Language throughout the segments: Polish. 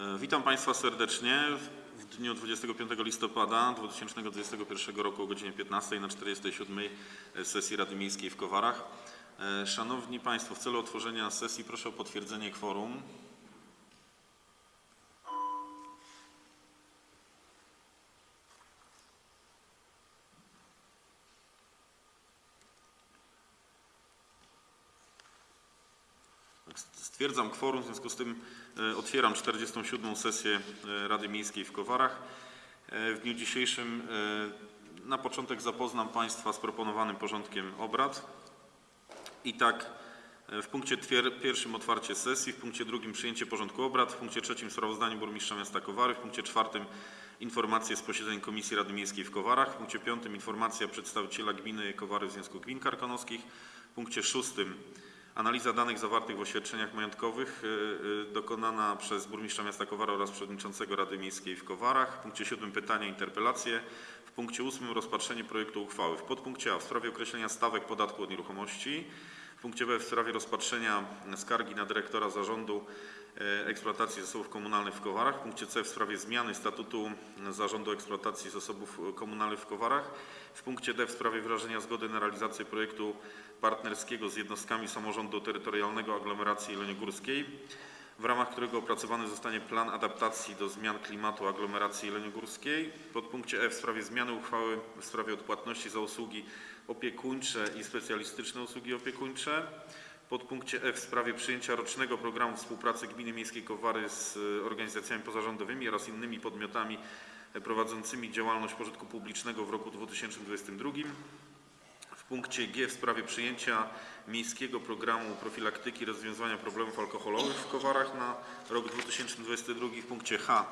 E, Witam Państwa serdecznie w dniu 25 listopada 2021 roku o godzinie 15 na 47 sesji Rady Miejskiej w Kowarach. E, Szanowni Państwo, w celu otworzenia sesji proszę o potwierdzenie kworum. Stwierdzam kworum, w związku z tym e, otwieram 47. sesję e, Rady Miejskiej w Kowarach. E, W dniu dzisiejszym na początek zapoznam Państwa z proponowanym porządkiem obrad. I tak w punkcie pierwszym otwarcie sesji, w punkcie drugim przyjęcie porządku obrad, w punkcie trzecim sprawozdanie burmistrza miasta Kowary, w punkcie czwartym informacje z posiedzeń Komisji Rady Miejskiej w Kowarach, w punkcie piątym informacja przedstawiciela gminy Kowary w Związku Gmin Karkonoskich, w punkcie szóstym Analiza danych zawartych w oświadczeniach majątkowych y, y, dokonana przez burmistrza miasta Kowara oraz przewodniczącego Rady Miejskiej w Kowarach. W punkcie siódmym pytania, interpelacje. W punkcie ósmym rozpatrzenie projektu uchwały. W podpunkcie A w sprawie określenia stawek podatku od nieruchomości. W punkcie B w sprawie rozpatrzenia skargi na dyrektora zarządu eksploatacji zasobów komunalnych w Kowarach. W punkcie C w sprawie zmiany statutu zarządu eksploatacji zasobów komunalnych w Kowarach. W punkcie D w sprawie wyrażenia zgody na realizację projektu partnerskiego z jednostkami samorządu terytorialnego aglomeracji jeleniogórskiej, w ramach którego opracowany zostanie plan adaptacji do zmian klimatu aglomeracji jeleniogórskiej. Podpunkcie E w sprawie zmiany uchwały w sprawie odpłatności za usługi opiekuńcze i specjalistyczne usługi opiekuńcze. Podpunkcie F w sprawie przyjęcia rocznego programu współpracy Gminy Miejskiej Kowary z y, organizacjami pozarządowymi oraz innymi podmiotami y, prowadzącymi działalność pożytku publicznego w roku 2022. W punkcie G w sprawie przyjęcia miejskiego programu profilaktyki i rozwiązywania problemów alkoholowych w Kowarach na rok 2022. W punkcie H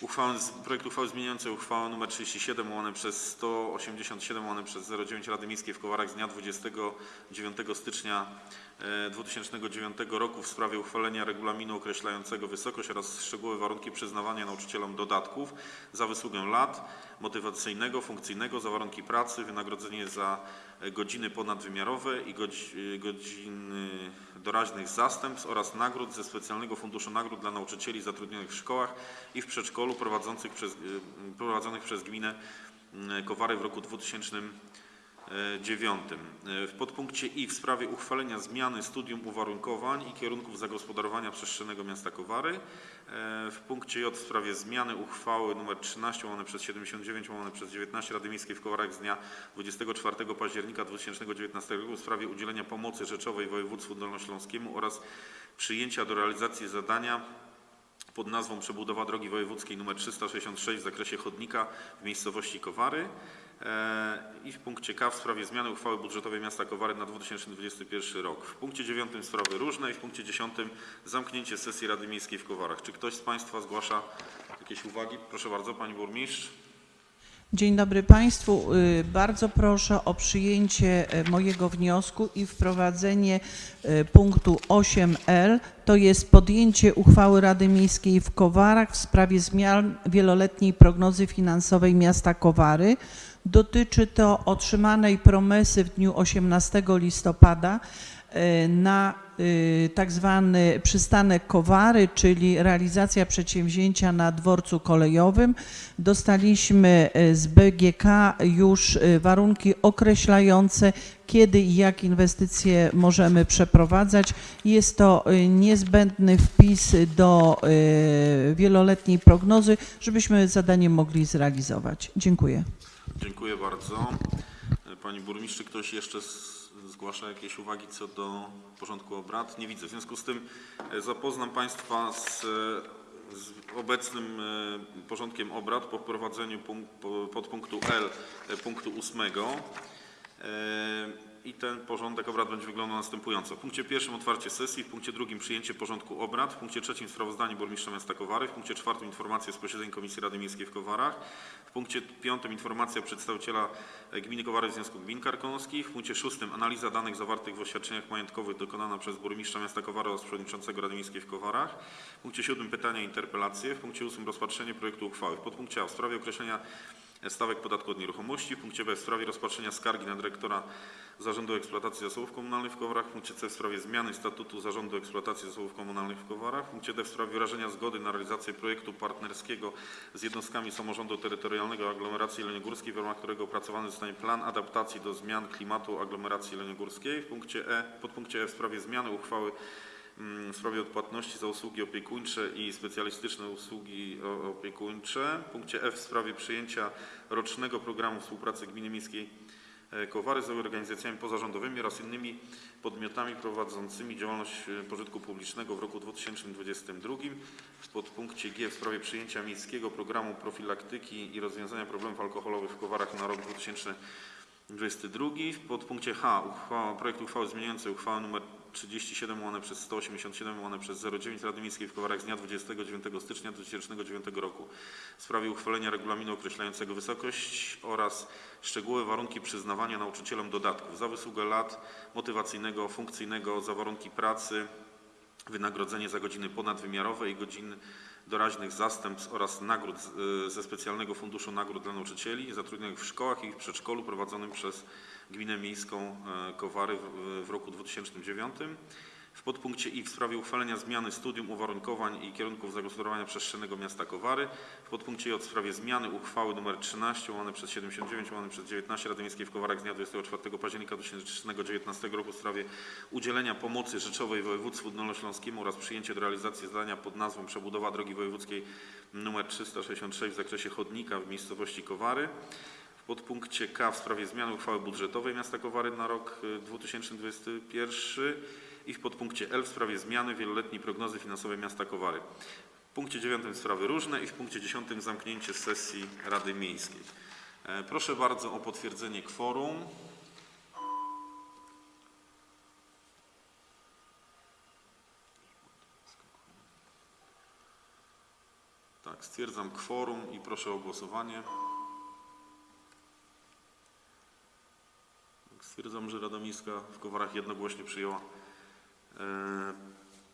uchwałę, projekt uchwały zmieniającej uchwałę nr 37 łamane przez 187 łamane przez 09 Rady Miejskiej w Kowarach z dnia 29 stycznia e, 2009 roku w sprawie uchwalenia regulaminu określającego wysokość oraz szczegółowe warunki przyznawania nauczycielom dodatków za wysługę lat, motywacyjnego, funkcyjnego, za warunki pracy, wynagrodzenie za e, godziny ponadwymiarowe i e, godziny doraźnych zastępstw oraz nagród ze specjalnego funduszu nagród dla nauczycieli zatrudnionych w szkołach i w przedszkolu prowadzonych przez, y, prowadzonych przez gminę y, Kowary w roku 2000 E, 9. E, w podpunkcie i w sprawie uchwalenia zmiany studium uwarunkowań i kierunków zagospodarowania przestrzennego miasta Kowary. E, w punkcie J w sprawie zmiany uchwały nr 13 łamane przez 79 łamane przez 19 Rady Miejskiej w Kowarach z dnia 24 października 2019 roku w sprawie udzielenia pomocy rzeczowej województwu dolnośląskiemu oraz przyjęcia do realizacji zadania pod nazwą przebudowa drogi wojewódzkiej nr 366 w zakresie chodnika w miejscowości Kowary. E, I w punkcie K w sprawie zmiany uchwały budżetowej miasta Kowary na 2021 rok. W punkcie 9 sprawy różne i w punkcie 10 zamknięcie sesji Rady Miejskiej w Kowarach. Czy ktoś z Państwa zgłasza jakieś uwagi? Proszę bardzo, Pani Burmistrz. Dzień dobry Państwu. Y, Bardzo proszę o przyjęcie e, mojego wniosku i wprowadzenie e, punktu 8L. To jest podjęcie uchwały Rady Miejskiej w Kowarach w sprawie zmian wieloletniej prognozy finansowej miasta Kowary. Dotyczy to otrzymanej promesy w dniu 18 listopada e, na y, tak zwany przystanek Kowary, czyli realizacja przedsięwzięcia na dworcu kolejowym. Dostaliśmy e, z BGK już e, warunki określające, kiedy i jak inwestycje możemy przeprowadzać. Jest to e, niezbędny wpis do e, wieloletniej prognozy, żebyśmy zadanie mogli zrealizować. Dziękuję. Dziękuję bardzo. E, Pani burmistrz, ktoś jeszcze zgłasza jakieś uwagi co do porządku obrad? Nie widzę. W związku z tym e, zapoznam Państwa z, e, z obecnym porządkiem obrad po wprowadzeniu podpunktu L punktu 8. I ten porządek obrad będzie wyglądał następująco. W punkcie pierwszym otwarcie sesji, w punkcie drugim przyjęcie porządku obrad, w punkcie trzecim sprawozdanie burmistrza miasta Kowary, w punkcie czwartym informacje z posiedzeń Komisji Rady Miejskiej w Kowarach, w punkcie piątym informacja przedstawiciela e, gminy Kowary w Związku Gmin Karkonoskich, w punkcie szóstym analiza danych zawartych w oświadczeniach majątkowych dokonana przez burmistrza miasta Kowary oraz przewodniczącego Rady Miejskiej w Kowarach, w punkcie siódmym pytania i interpelacje, w punkcie ósmym rozpatrzenie projektu uchwały, w podpunkcie A w sprawie określenia stawek podatku od nieruchomości. W punkcie B w sprawie rozpatrzenia skargi na dyrektora Zarządu Eksploatacji Zasobów Komunalnych w Kowarach. W punkcie C w sprawie zmiany statutu Zarządu Eksploatacji Zasobów Komunalnych w Kowarach. W punkcie D w sprawie wyrażenia zgody na realizację projektu partnerskiego z jednostkami samorządu terytorialnego aglomeracji jeleniogórskiej, w ramach którego opracowany zostanie plan adaptacji do zmian klimatu aglomeracji jeleniogórskiej. W punkcie E, podpunkcie E w sprawie zmiany uchwały w sprawie odpłatności za usługi opiekuńcze i specjalistyczne usługi o- opiekuńcze. W punkcie F w sprawie przyjęcia rocznego programu współpracy Gminy Miejskiej e, Kowary z organizacjami pozarządowymi oraz innymi podmiotami prowadzącymi działalność e, pożytku publicznego w roku 2022. W podpunkcie G w sprawie przyjęcia miejskiego programu profilaktyki i rozwiązania problemów alkoholowych w Kowarach na rok 2022. W podpunkcie H uchwała, projekt uchwały zmieniającej uchwałę nr 37 łamane przez 187 łamane przez 09 Rady Miejskiej w Kowarach z dnia 29 stycznia 2009 roku. W sprawie uchwalenia regulaminu określającego wysokość oraz szczegółowe warunki przyznawania nauczycielom dodatków. Za wysługę lat motywacyjnego, funkcyjnego, za warunki pracy, wynagrodzenie za godziny ponadwymiarowe i godzin doraźnych zastępstw oraz nagród ze specjalnego funduszu nagród dla nauczycieli zatrudnionych w szkołach i w przedszkolu prowadzonym przez Gminę Miejską e, Kowary w, roku 2009. W podpunkcie I w sprawie uchwalenia zmiany studium uwarunkowań i kierunków zagospodarowania przestrzennego miasta Kowary. W podpunkcie J w sprawie zmiany uchwały nr 13 łamane przez 79 łamane przez 19 Rady Miejskiej w Kowarach z dnia 24 października 2019 roku w sprawie udzielenia pomocy rzeczowej województwu dolnośląskiemu oraz przyjęcie do realizacji zadania pod nazwą przebudowa drogi wojewódzkiej nr 366 w zakresie chodnika w miejscowości Kowary. Podpunkcie K w sprawie zmiany uchwały budżetowej miasta Kowary na rok y, 2021 i w podpunkcie L w sprawie zmiany wieloletniej prognozy finansowej miasta Kowary. W punkcie 9 sprawy różne i w punkcie 10 zamknięcie sesji Rady Miejskiej. E, Proszę bardzo o potwierdzenie kworum. Tak, stwierdzam kworum i proszę o głosowanie. Stwierdzam, że Rada Miejska w Kowarach jednogłośnie przyjęła e,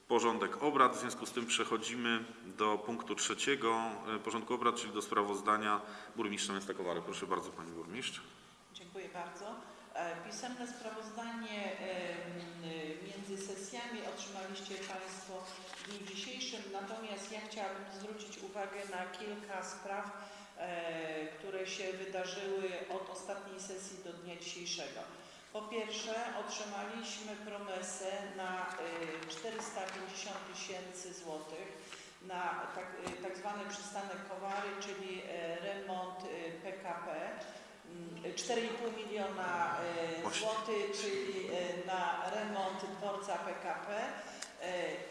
porządek obrad. W związku z tym przechodzimy do punktu trzeciego e, porządku obrad, czyli do sprawozdania burmistrza miasta Kowary. Proszę bardzo Pani Burmistrz. Dziękuję bardzo. E, Pisemne sprawozdanie między sesjami otrzymaliście Państwo w dniu dzisiejszym, natomiast ja chciałabym zwrócić uwagę na kilka spraw, które się wydarzyły od ostatniej sesji do dnia dzisiejszego. Po pierwsze otrzymaliśmy promesę na e, 450 tysięcy złotych na tak, e, tak zwany przystanek Kowary, czyli e, remont PKP. Mm, 4,5 miliona e, Właśnie. złotych, czyli na remont dworca PKP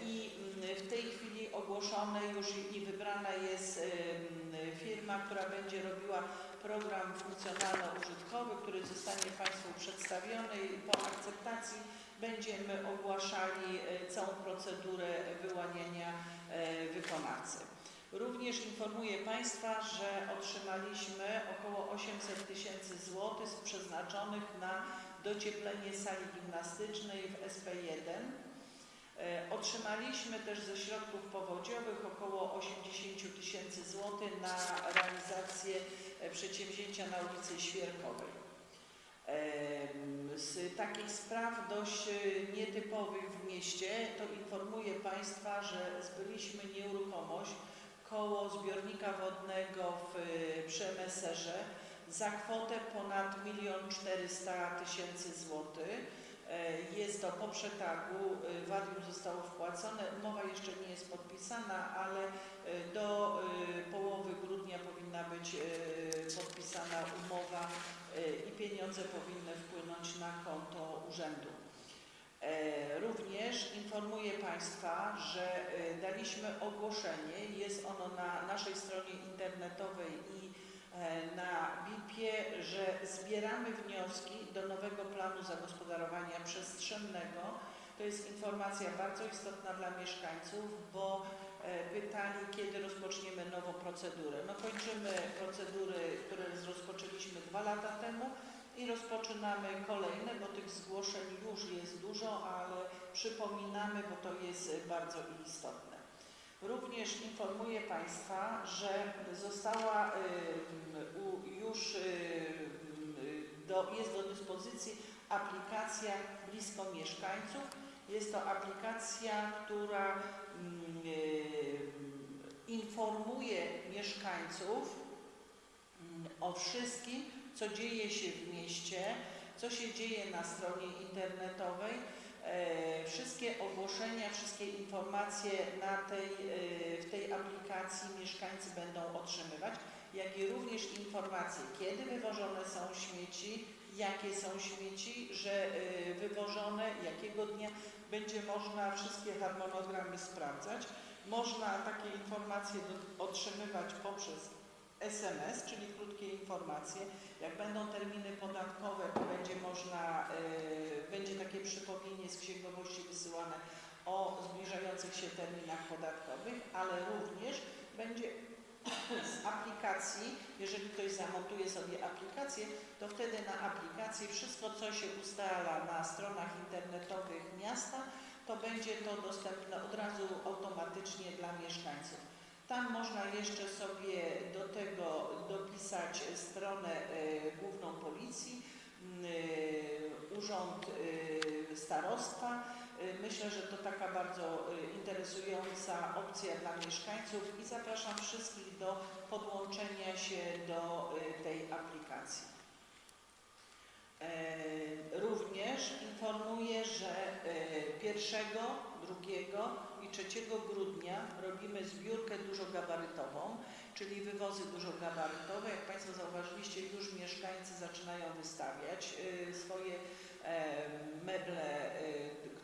i mm, w tej chwili ogłoszone już i- wybrana jest mm, firma, która będzie robiła program funkcjonalno-użytkowy, który zostanie Państwu przedstawiony i po akceptacji będziemy ogłaszali e, całą procedurę wyłaniania e, wykonawcy. Również informuję Państwa, że otrzymaliśmy około 800 tysięcy złotych przeznaczonych na docieplenie sali gimnastycznej w SP1. E, Otrzymaliśmy też ze środków powodziowych około 80 tysięcy złotych na realizację przedsięwzięcia na ulicy Świerkowej. Z takich spraw dość e, nietypowych w mieście to informuję Państwa, że zbyliśmy nieruchomość koło zbiornika wodnego w e, Przemyserze za kwotę ponad 1 400 tysięcy złotych. E, Jest to po przetargu, e, wadium zostało wpłacone, umowa jeszcze nie jest podpisana, ale e, do połowy grudnia powinna być podpisana umowa i pieniądze powinny wpłynąć na konto urzędu. Również informuję Państwa, że daliśmy ogłoszenie, jest ono na naszej stronie internetowej i na BIP-ie, że zbieramy wnioski do nowego planu zagospodarowania przestrzennego. To jest informacja bardzo istotna dla mieszkańców, bo e, pytali, kiedy rozpoczniemy nową procedurę. No kończymy procedury, które rozpoczęliśmy dwa lata temu i rozpoczynamy kolejne, bo tych zgłoszeń już jest dużo, ale przypominamy, bo to jest bardzo istotne. Również informuję Państwa, że została już do, jest do dyspozycji aplikacja blisko mieszkańców. Jest to aplikacja, która informuje mieszkańców o wszystkim, co dzieje się w mieście, co się dzieje na stronie internetowej. E, Wszystkie ogłoszenia, wszystkie informacje na tej, e, w tej aplikacji mieszkańcy będą otrzymywać, jak i również informacje, kiedy wywożone są śmieci, jakie są śmieci, że e, wywożone, jakiego dnia będzie można wszystkie harmonogramy sprawdzać. Można takie informacje otrzymywać poprzez SMS, czyli krótkie informacje. Jak będą terminy podatkowe, to będzie można, y, będzie takie przypomnienie z księgowości wysyłane o zbliżających się terminach podatkowych, ale również będzie z aplikacji, jeżeli ktoś zamontuje sobie aplikację, to wtedy na aplikacji wszystko, co się ustala na stronach internetowych miasta, to będzie to dostępne od razu automatycznie dla mieszkańców. Tam można jeszcze sobie do tego dopisać stronę e, główną policji, e, urząd e, starostwa. Myślę, że to taka bardzo interesująca opcja dla mieszkańców i zapraszam wszystkich do podłączenia się do tej aplikacji. Również informuję, że e, 1, 2 i 3 grudnia robimy zbiórkę dużogabarytową, czyli wywozy dużogabarytowe. Jak Państwo zauważyliście, już mieszkańcy zaczynają wystawiać e, swoje e, meble, e,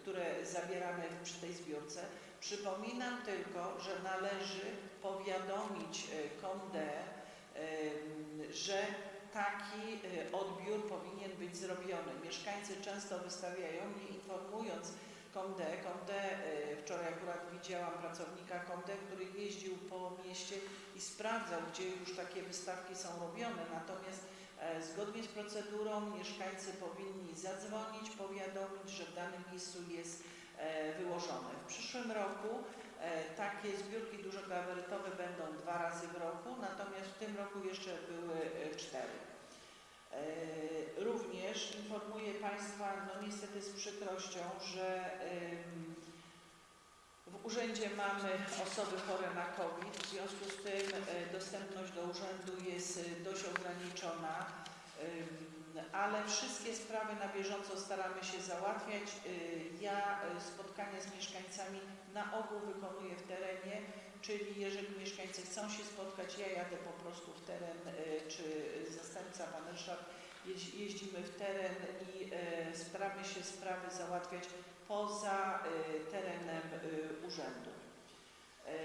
które zabieramy przy tej zbiórce. Przypominam tylko, że należy powiadomić e, KOMDE, że taki odbiór powinien być zrobiony. Mieszkańcy często wystawiają, nie informując KOMDE. KOMDE, e, wczoraj akurat widziałam pracownika KOMDE, który jeździł po mieście i sprawdzał, gdzie już takie wystawki są robione. Natomiast e, zgodnie z procedurą mieszkańcy powinni zadzwonić, powiadomić, że w danym miejscu jest e, wyłożone. W przyszłym roku E, Takie zbiórki dużogabarytowe będą dwa razy w roku, natomiast w tym roku jeszcze były cztery. E, Również informuję Państwa, no niestety z przykrością, że w urzędzie mamy osoby chore na COVID, w związku z tym e, dostępność do urzędu jest e, dość ograniczona, ale wszystkie sprawy na bieżąco staramy się załatwiać. Ja spotkania z mieszkańcami na ogół wykonuję w terenie, czyli jeżeli mieszkańcy chcą się spotkać, ja jadę po prostu w teren, e, czy zastępca pan Ryszard, jeź- jeździmy w teren i e, staramy się sprawy załatwiać poza e, terenem urzędu.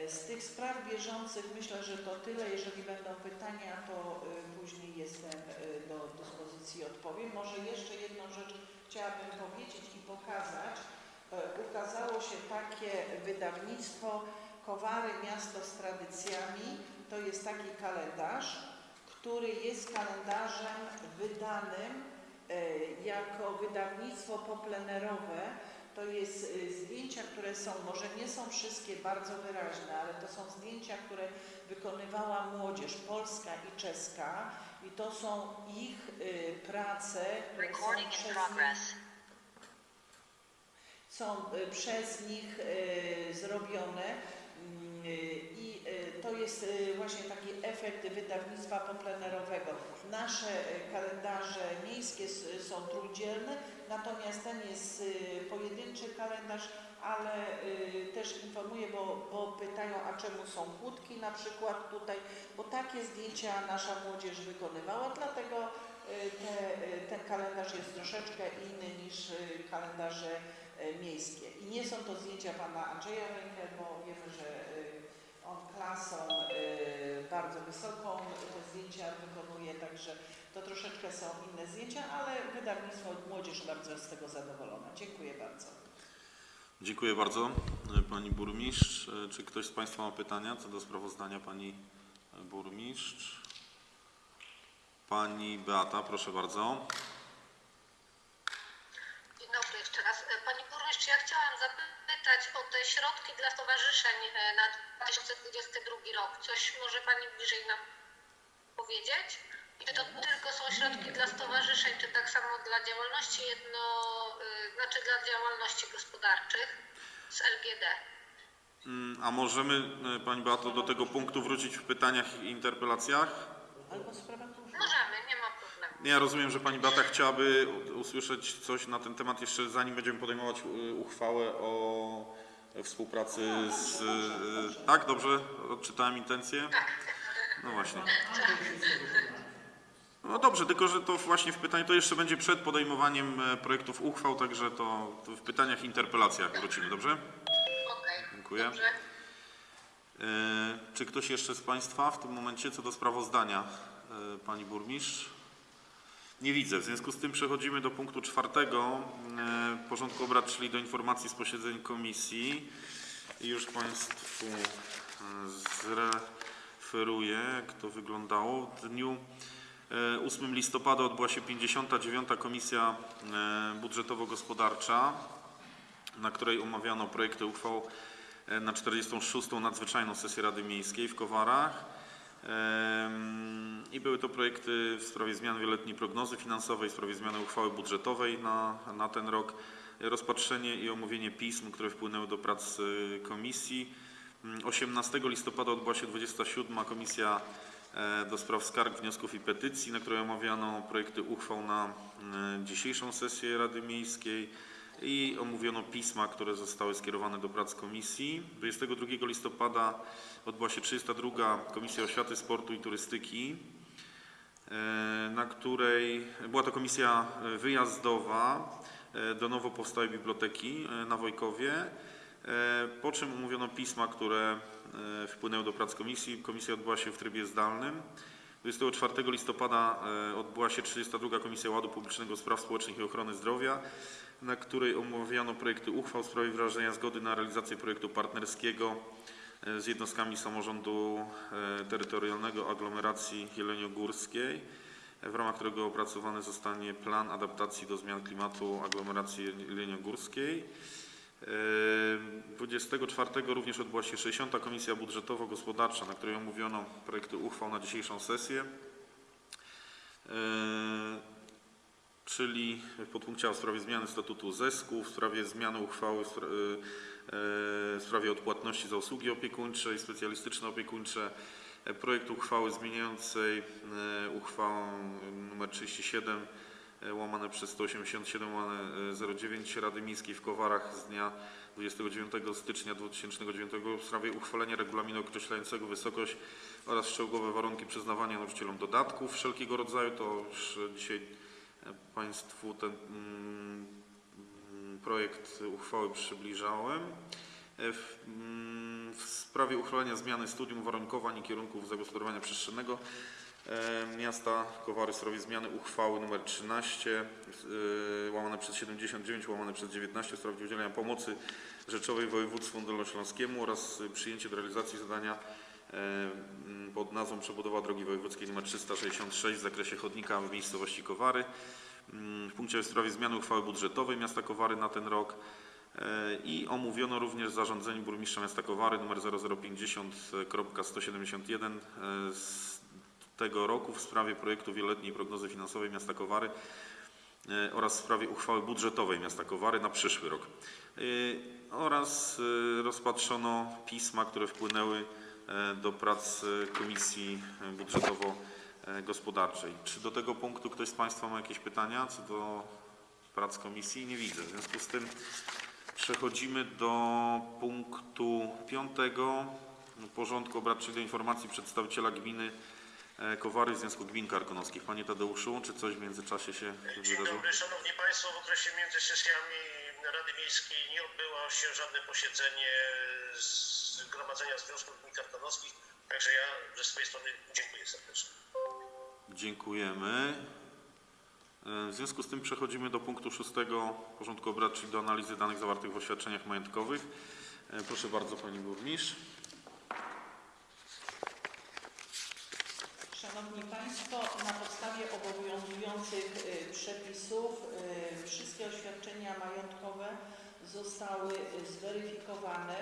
Z tych spraw bieżących myślę, że to tyle. Jeżeli będą pytania, to później jestem do dyspozycji odpowiem. Może jeszcze jedną rzecz chciałabym powiedzieć i pokazać. Ukazało się takie wydawnictwo Kowary Miasto z tradycjami. To jest taki kalendarz, który jest kalendarzem wydanym e, jako wydawnictwo poplenerowe. To jest y, zdjęcia, które są, może nie są wszystkie bardzo wyraźne, ale to są zdjęcia, które wykonywała młodzież polska i czeska i to są ich y, prace, które są Recording przez nich są przez nich zrobione i y, to jest y, właśnie taki efekt wydawnictwa poplenerowego. Nasze y, kalendarze miejskie są trójdzielne, natomiast ten jest y, pojedynczy kalendarz, ale y, też informuję, bo, bo pytają, a czemu są kłódki na przykład tutaj, bo takie zdjęcia nasza młodzież wykonywała, dlatego y, te, y, ten kalendarz jest troszeczkę inny niż y, kalendarze miejskie. I nie są to zdjęcia pana Andrzeja Rękę, bo wiemy, że y, on klasą y, bardzo wysoką te zdjęcia wykonuje, także to troszeczkę są inne zdjęcia, ale wydawnictwo Młodzież bardzo z tego zadowolona. Dziękuję bardzo. Dziękuję bardzo e, Pani Burmistrz. E, Czy ktoś z Państwa ma pytania co do sprawozdania Pani Burmistrz? Pani Beata, proszę bardzo. Dzień dobry jeszcze raz. Panie burmistrz, ja chciałam zapytać o te środki dla stowarzyszeń e, na 2022 rok. Coś może Pani bliżej nam powiedzieć? Czy to tylko są środki dla stowarzyszeń, czy tak samo dla działalności jedno, y, znaczy dla działalności gospodarczych z LGD? Mm, A możemy, e, Pani Beato, do tego punktu wrócić w pytaniach i interpelacjach? Możemy, nie ma problemu. Ja rozumiem, że Pani Beata chciałaby usłyszeć coś na ten temat jeszcze zanim będziemy podejmować y, uchwałę o współpracy z... y, Tak, dobrze? Odczytałem intencję? No właśnie. No dobrze, tylko że to właśnie w pytaniu, to jeszcze będzie przed podejmowaniem e, projektów uchwał, także to, w pytaniach i interpelacjach wrócimy, dobrze? Okej, Dziękuję. dobrze. E, Czy ktoś jeszcze z Państwa w tym momencie co do sprawozdania? E, Pani Burmistrz? Nie widzę. W związku z tym przechodzimy do punktu czwartego e, porządku obrad, czyli do informacji z posiedzeń komisji. I już Państwu e, zreferuję, jak to wyglądało. W dniu e, 8 listopada odbyła się 59. Komisja e, Budżetowo-Gospodarcza na której omawiano projekty uchwał e, na 46. nadzwyczajną sesję Rady Miejskiej w Kowarach. I były to projekty w sprawie zmian wieloletniej prognozy finansowej, w sprawie zmiany uchwały budżetowej na, na ten rok, rozpatrzenie i omówienie pism, które wpłynęły do prac e, komisji. Mm, 18 listopada odbyła się 27. Komisja e, do spraw skarg, wniosków i petycji, na której omawiano projekty uchwał na e, dzisiejszą sesję Rady Miejskiej i omówiono pisma, które zostały skierowane do prac komisji. 22 listopada odbyła się 32. Komisja Oświaty, Sportu i Turystyki, e, na której była to komisja e, wyjazdowa e, do nowo powstałej biblioteki na Wojkowie, po czym omówiono pisma, które wpłynęły do prac komisji. Komisja odbyła się w trybie zdalnym. 24 listopada e, odbyła się 32. Komisja Ładu Publicznego Spraw Społecznych i Ochrony Zdrowia, na której omawiano projekty uchwał w sprawie wyrażenia zgody na realizację projektu partnerskiego e, z jednostkami samorządu e, terytorialnego aglomeracji jeleniogórskiej, w ramach którego opracowany zostanie plan adaptacji do zmian klimatu aglomeracji jeleniogórskiej. E, 24 również odbyła się 60. Komisja Budżetowo-Gospodarcza, na której omówiono projekty uchwał na dzisiejszą sesję. E, czyli w podpunkcie w sprawie zmiany statutu ZESK-u, w sprawie zmiany uchwały e, w sprawie odpłatności za usługi opiekuńcze i specjalistyczne opiekuńcze, projekt uchwały zmieniającej uchwałę nr 37 e, łamane przez 187 łamane e, 09 Rady Miejskiej w Kowarach z dnia 29 stycznia 2009 w sprawie uchwalenia regulaminu określającego wysokość oraz szczegółowe warunki przyznawania nauczycielom dodatków wszelkiego rodzaju. To już dzisiaj e, Państwu ten mm, projekt uchwały przybliżałem. E, W, mm, w sprawie uchwalenia zmiany studium uwarunkowań i kierunków zagospodarowania przestrzennego e, miasta Kowary w zmiany uchwały nr 13 e, łamane przez 79 łamane przez 19 w sprawie udzielenia pomocy rzeczowej województwu dolnośląskiemu oraz e, przyjęcie do realizacji zadania e, pod nazwą przebudowa drogi wojewódzkiej nr 366 w zakresie chodnika w miejscowości Kowary. Mm, W punkcie w sprawie zmiany uchwały budżetowej miasta Kowary na ten rok e, i omówiono również zarządzenie burmistrza miasta Kowary nr 0050.171 e, z tego roku w sprawie projektu wieloletniej prognozy finansowej miasta Kowary e, oraz w sprawie uchwały budżetowej miasta Kowary na przyszły rok. E, Oraz e, rozpatrzono pisma, które wpłynęły do prac Komisji Budżetowo-Gospodarczej. Czy do tego punktu ktoś z Państwa ma jakieś pytania co do prac komisji? Nie widzę. W związku z tym przechodzimy do punktu piątego porządku obrad, czyli do informacji przedstawiciela gminy Kowary w Związku Gmin Karkonoskich. Panie Tadeuszu, czy coś w międzyczasie się Dzień wydarzyło? dobry, Szanowni Państwo. W okresie między sesjami Rady Miejskiej nie odbyło się żadne posiedzenie Zgromadzenia Związków Gmin Karkonoskich, także ja ze swojej strony dziękuję serdecznie. Dziękujemy. E, W związku z tym przechodzimy do punktu szóstego porządku obrad, czyli do analizy danych zawartych w oświadczeniach majątkowych. E, Proszę bardzo Pani Burmistrz. Szanowni Państwo, na podstawie obowiązujących y, przepisów y, wszystkie oświadczenia majątkowe zostały y, zweryfikowane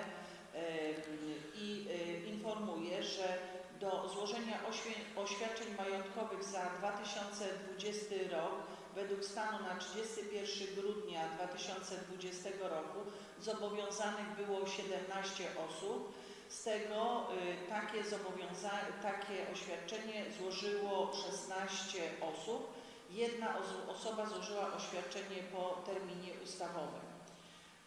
i informuję, że do złożenia oświadczeń majątkowych za 2020 rok według stanu na 31 grudnia 2020 roku zobowiązanych było 17 osób. Z tego y, takie, takie oświadczenie złożyło 16 osób. Jedna oso- osoba złożyła oświadczenie po terminie ustawowym.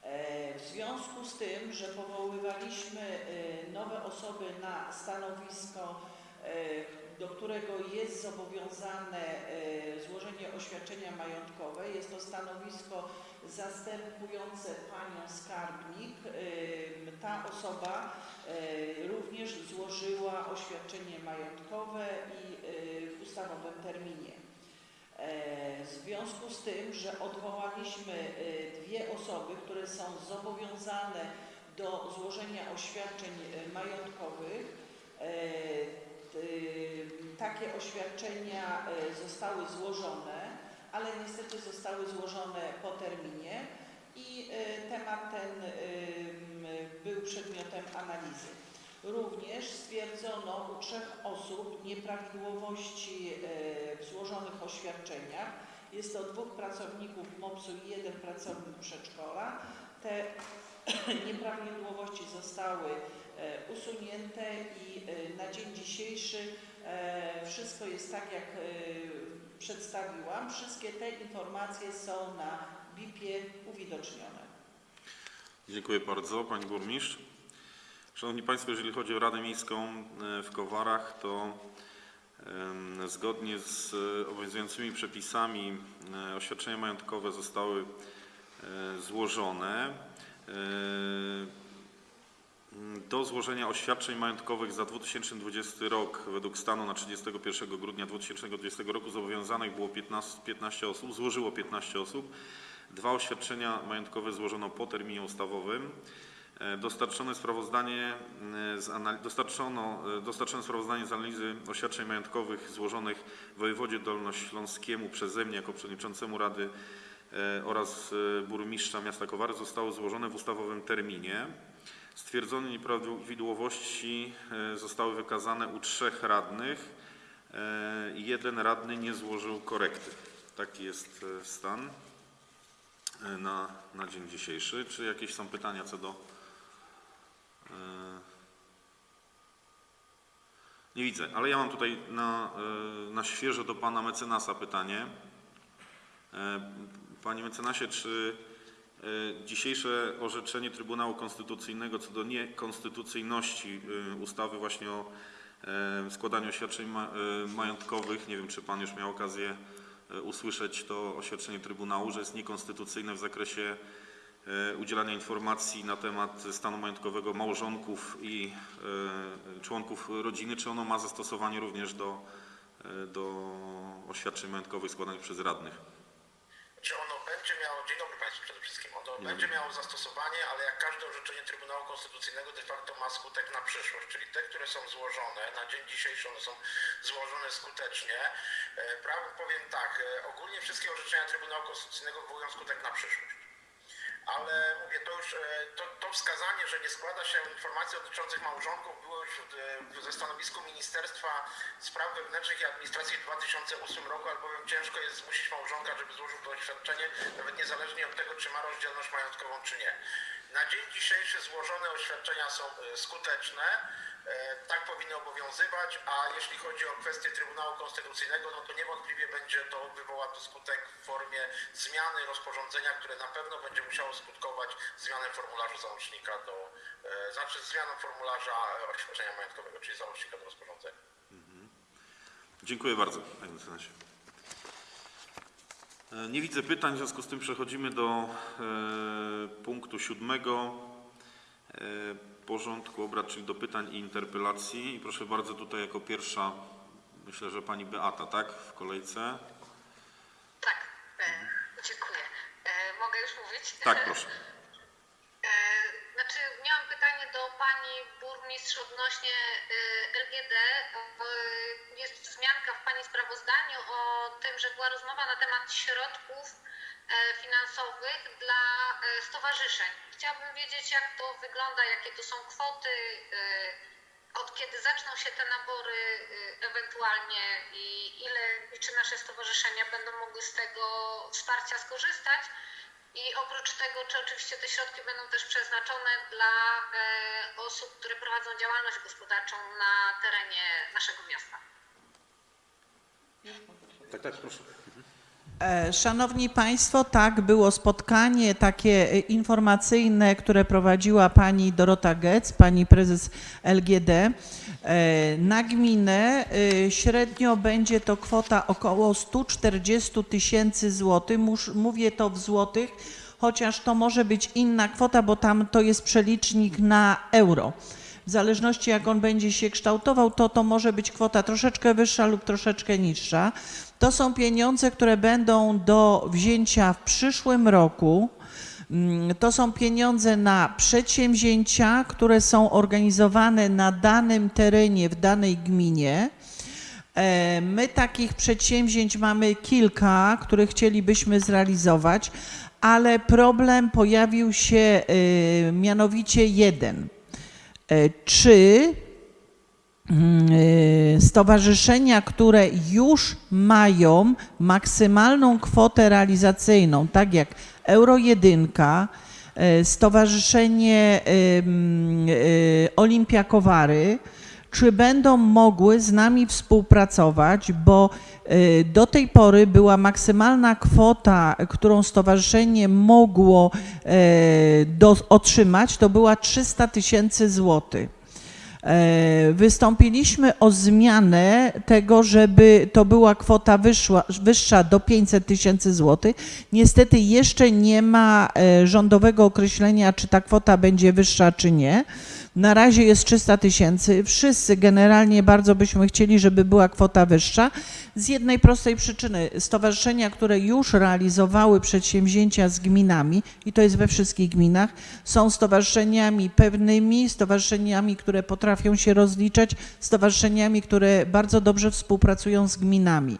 E, W związku z tym, że powoływaliśmy e, nowe osoby na stanowisko, e, do którego jest zobowiązane e, złożenie oświadczenia majątkowe, jest to stanowisko zastępujące panią skarbnik, ta osoba e, również złożyła oświadczenie majątkowe i e, w ustawowym terminie. E, W związku z tym, że odwołaliśmy e, dwie osoby, które są zobowiązane do złożenia oświadczeń majątkowych, e, takie oświadczenia zostały złożone, ale niestety zostały złożone po terminie i e, temat ten m, był przedmiotem analizy. Również stwierdzono u trzech osób nieprawidłowości e, w złożonych oświadczeniach. Jest to dwóch pracowników MOPS-u i jeden pracownik przedszkola. Te nieprawidłowości zostały e, usunięte i e, na dzień dzisiejszy e, wszystko jest tak, jak przedstawiłam. Wszystkie te informacje są na BIP-ie uwidocznione. Dziękuję bardzo, Pani Burmistrz. Szanowni Państwo, jeżeli chodzi o Radę Miejską e, w Kowarach, to zgodnie z obowiązującymi przepisami e, oświadczenia majątkowe zostały e, złożone. E, Do złożenia oświadczeń majątkowych za 2020 rok według stanu na 31 grudnia 2020 roku zobowiązanych było 15, 15 osób, złożyło 15 osób. Dwa oświadczenia majątkowe złożono po terminie ustawowym. E, Dostarczone sprawozdanie e, z dostarczono, e, dostarczone sprawozdanie z analizy oświadczeń majątkowych złożonych wojewodzie dolnośląskiemu przeze mnie jako przewodniczącemu Rady oraz burmistrza miasta Kowary zostało złożone w ustawowym terminie. Stwierdzone nieprawidłowości e, zostały wykazane u trzech radnych. e, Jeden radny nie złożył korekty. Taki jest e, stan na, na dzień dzisiejszy. Czy jakieś są pytania co do... Nie widzę, ale ja mam tutaj na, na świeżo do pana mecenasa pytanie. Panie mecenasie, czy dzisiejsze orzeczenie Trybunału Konstytucyjnego co do niekonstytucyjności e, ustawy właśnie o e, składaniu oświadczeń ma- e, majątkowych, nie wiem czy Pan już miał okazję e, usłyszeć to oświadczenie Trybunału, że jest niekonstytucyjne w zakresie e, udzielania informacji na temat stanu majątkowego małżonków i e, członków rodziny, czy ono ma zastosowanie również do, e, do oświadczeń majątkowych składanych przez radnych. Czy ono będzie miało, dzień dobry Państwu przede wszystkim, ono będzie miało zastosowanie, ale jak każde orzeczenie Trybunału Konstytucyjnego de facto ma skutek na przyszłość, czyli te, które są złożone, na dzień dzisiejszy one są złożone skutecznie. E, Prawem powiem tak, e, ogólnie wszystkie orzeczenia Trybunału Konstytucyjnego wywołują skutek na przyszłość. Ale mówię, to już e, to, to wskazanie, że nie składa się informacji dotyczących małżonków już e, stanowisku Ministerstwa Spraw Wewnętrznych i Administracji w 2008 roku, albowiem ciężko jest zmusić małżonka, żeby złożył to oświadczenie, nawet niezależnie od tego, czy ma rozdzielność majątkową, czy nie. Na dzień dzisiejszy złożone oświadczenia są e, skuteczne, e, tak powinny obowiązywać, a jeśli chodzi o kwestię Trybunału Konstytucyjnego, no to niewątpliwie będzie to wywoła to skutek w formie zmiany rozporządzenia, które na pewno będzie musiało skutkować zmianą formularza załącznika do, e, znaczy zmianą formularza e, oświadczenia majątkowego, czyli załącznika do rozporządzenia. Dziękuję bardzo, panie mecenasie. E, Nie widzę pytań, w związku z tym przechodzimy do e, punktu siódmego e, porządku obrad, czyli do pytań i interpelacji. I proszę bardzo, tutaj jako pierwsza, myślę, że pani Beata, tak, w kolejce. Tak, e, dziękuję. Mogę już mówić? Tak, proszę. E, Znaczy, miałam pytanie do pani burmistrz odnośnie e, LGD. Jest wzmianka w pani sprawozdaniu o tym, że była rozmowa na temat środków finansowych dla e, stowarzyszeń. Chciałabym wiedzieć, jak to wygląda, jakie to są kwoty, od kiedy zaczną się te nabory ewentualnie i ile i czy nasze stowarzyszenia będą mogły z tego wsparcia skorzystać. I oprócz tego, czy oczywiście te środki będą też przeznaczone dla e, osób, które prowadzą działalność gospodarczą na terenie naszego miasta. Tak, tak, proszę. E, Szanowni Państwo, tak, było spotkanie takie e, informacyjne, które prowadziła pani Dorota Getz, pani prezes LGD. E, Na gminę średnio będzie to kwota około 140 tysięcy złotych. Mówię to w złotych, chociaż to może być inna kwota, bo tam to jest przelicznik na euro. W zależności jak on będzie się kształtował, to to może być kwota troszeczkę wyższa lub troszeczkę niższa. To są pieniądze, które będą do wzięcia w przyszłym roku. Mm, To są pieniądze na przedsięwzięcia, które są organizowane na danym terenie, w danej gminie. E, My takich przedsięwzięć mamy kilka, które chcielibyśmy zrealizować, ale problem pojawił się e, mianowicie jeden. E, Czy stowarzyszenia, które już mają maksymalną kwotę realizacyjną, tak jak Euro 1, e, Stowarzyszenie e, Olimpia Kowary, czy będą mogły z nami współpracować, bo do tej pory była maksymalna kwota, którą stowarzyszenie mogło do, otrzymać, to była 300 tysięcy złotych. E, Wystąpiliśmy o zmianę tego, żeby to była kwota wyszła, wyższa do 500 tysięcy złotych. Niestety jeszcze nie ma e, rządowego określenia, czy ta kwota będzie wyższa, czy nie. Na razie jest 300 tysięcy. Wszyscy generalnie bardzo byśmy chcieli, żeby była kwota wyższa. Z jednej prostej przyczyny. Stowarzyszenia, które już realizowały przedsięwzięcia z gminami, i to jest we wszystkich gminach, są stowarzyszeniami pewnymi, stowarzyszeniami, które potrafią się rozliczać, stowarzyszeniami, które bardzo dobrze współpracują z gminami.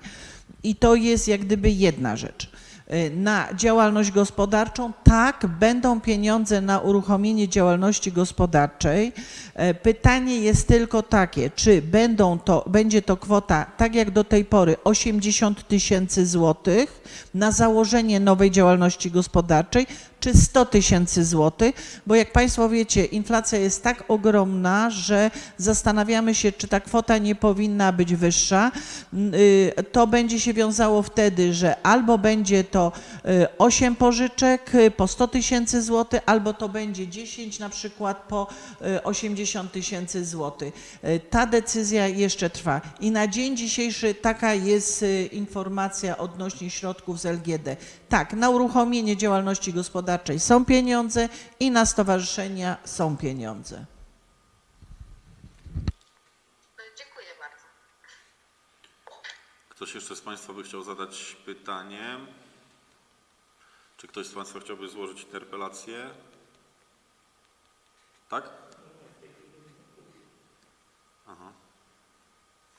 I to jest jak gdyby jedna rzecz. Y, Na działalność gospodarczą, tak, będą pieniądze na uruchomienie działalności gospodarczej. E, Pytanie jest tylko takie, czy będą to, będzie to kwota, tak jak do tej pory, 80 tysięcy złotych na założenie nowej działalności gospodarczej, czy 100 tysięcy złotych, bo jak Państwo wiecie, inflacja jest tak ogromna, że zastanawiamy się, czy ta kwota nie powinna być wyższa. Y, To będzie się wiązało wtedy, że albo będzie to y, 8 pożyczek y, po 100 tysięcy złotych, albo to będzie 10 na przykład po y, 80 tysięcy złotych. Y, Ta decyzja jeszcze trwa i na dzień dzisiejszy taka jest y, informacja odnośnie środków z LGD. Tak, na uruchomienie działalności gospodarczej są pieniądze i na stowarzyszenia są pieniądze. Dziękuję bardzo. Ktoś jeszcze z Państwa by chciał zadać pytanie? Czy ktoś z Państwa chciałby złożyć interpelację? Tak? Aha.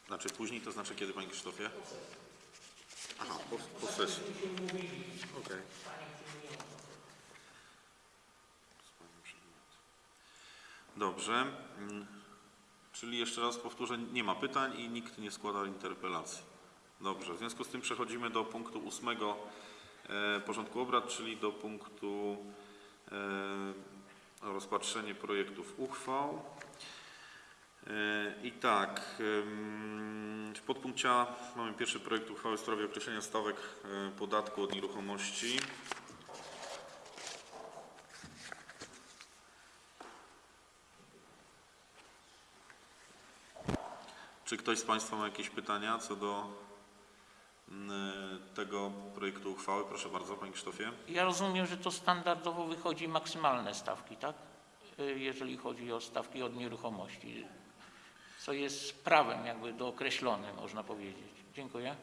Znaczy później, to znaczy kiedy, Panie Krzysztofie? Aha, po, po sesji. Okej. Dobrze. Mm, Czyli jeszcze raz powtórzę, nie ma pytań i nikt nie składa interpelacji. Dobrze, w związku z tym przechodzimy do punktu ósmego e, porządku obrad, czyli do punktu e, rozpatrzenie projektów uchwał. E, I tak, w podpunkcie A mamy pierwszy projekt uchwały w sprawie określenia stawek e, podatku od nieruchomości. Czy ktoś z Państwa ma jakieś pytania co do tego projektu uchwały? Proszę bardzo, Panie Krzysztofie. Ja rozumiem, że to standardowo wychodzi maksymalne stawki, tak? Y, Jeżeli chodzi o stawki od nieruchomości, co jest prawem jakby dookreślone, można powiedzieć. Dziękuję.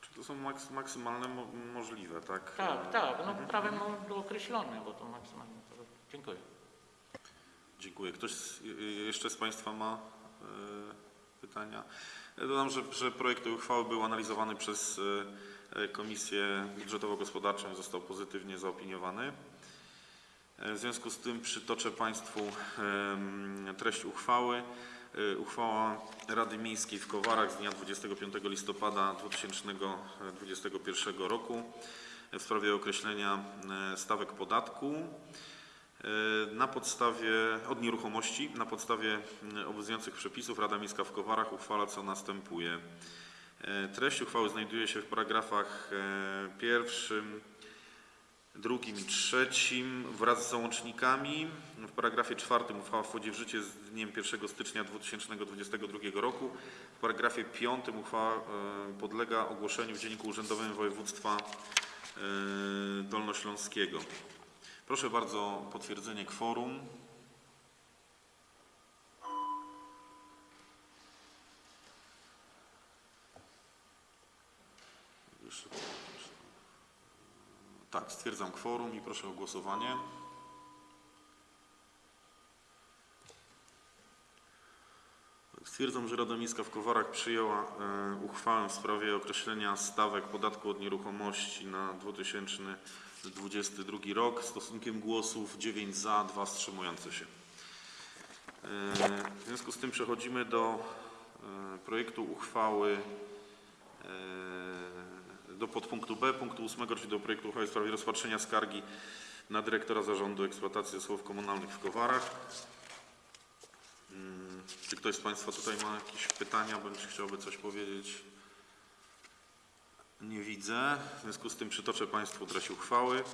Czy to są maks maksymalne mo możliwe, tak? Tak, tak, no prawem no, dookreślone, bo to maksymalnie. To... Dziękuję. Dziękuję. Ktoś z, y- y- jeszcze z Państwa ma pytania. Dodam, że, że projekt tej uchwały był analizowany przez e, e, Komisję Budżetowo-Gospodarczą i został pozytywnie zaopiniowany. W związku z tym przytoczę Państwu em, treść uchwały. E, Uchwała Rady Miejskiej w Kowarach z dnia 25 listopada 2021 roku w sprawie określenia e, stawek podatku e, na podstawie od nieruchomości na podstawie obowiązujących przepisów Rada Miejska w Kowarach uchwala co następuje. Treść uchwały znajduje się w paragrafach pierwszym, drugim i trzecim wraz z załącznikami. W paragrafie czwartym uchwała wchodzi w życie z dniem 1 stycznia 2022 roku. W paragrafie piątym uchwała e, podlega ogłoszeniu w Dzienniku Urzędowym Województwa e, Dolnośląskiego. Proszę bardzo potwierdzenie kworum. Tak, stwierdzam kworum i proszę o głosowanie. Stwierdzam, że Rada Miejska w Kowarach przyjęła e, uchwałę w sprawie określenia stawek podatku od nieruchomości na 2022 rok stosunkiem głosów 9 za, 2 wstrzymujące się. E, w związku z tym przechodzimy do e, projektu uchwały do podpunktu B, punktu 8, czyli do projektu uchwały w sprawie rozpatrzenia skargi na dyrektora Zarządu Eksploatacji Zasobów Komunalnych w Kowarach. Mm, Czy ktoś z Państwa tutaj ma jakieś pytania, bądź chciałby coś powiedzieć? Nie widzę. W związku z tym przytoczę Państwu treść uchwały.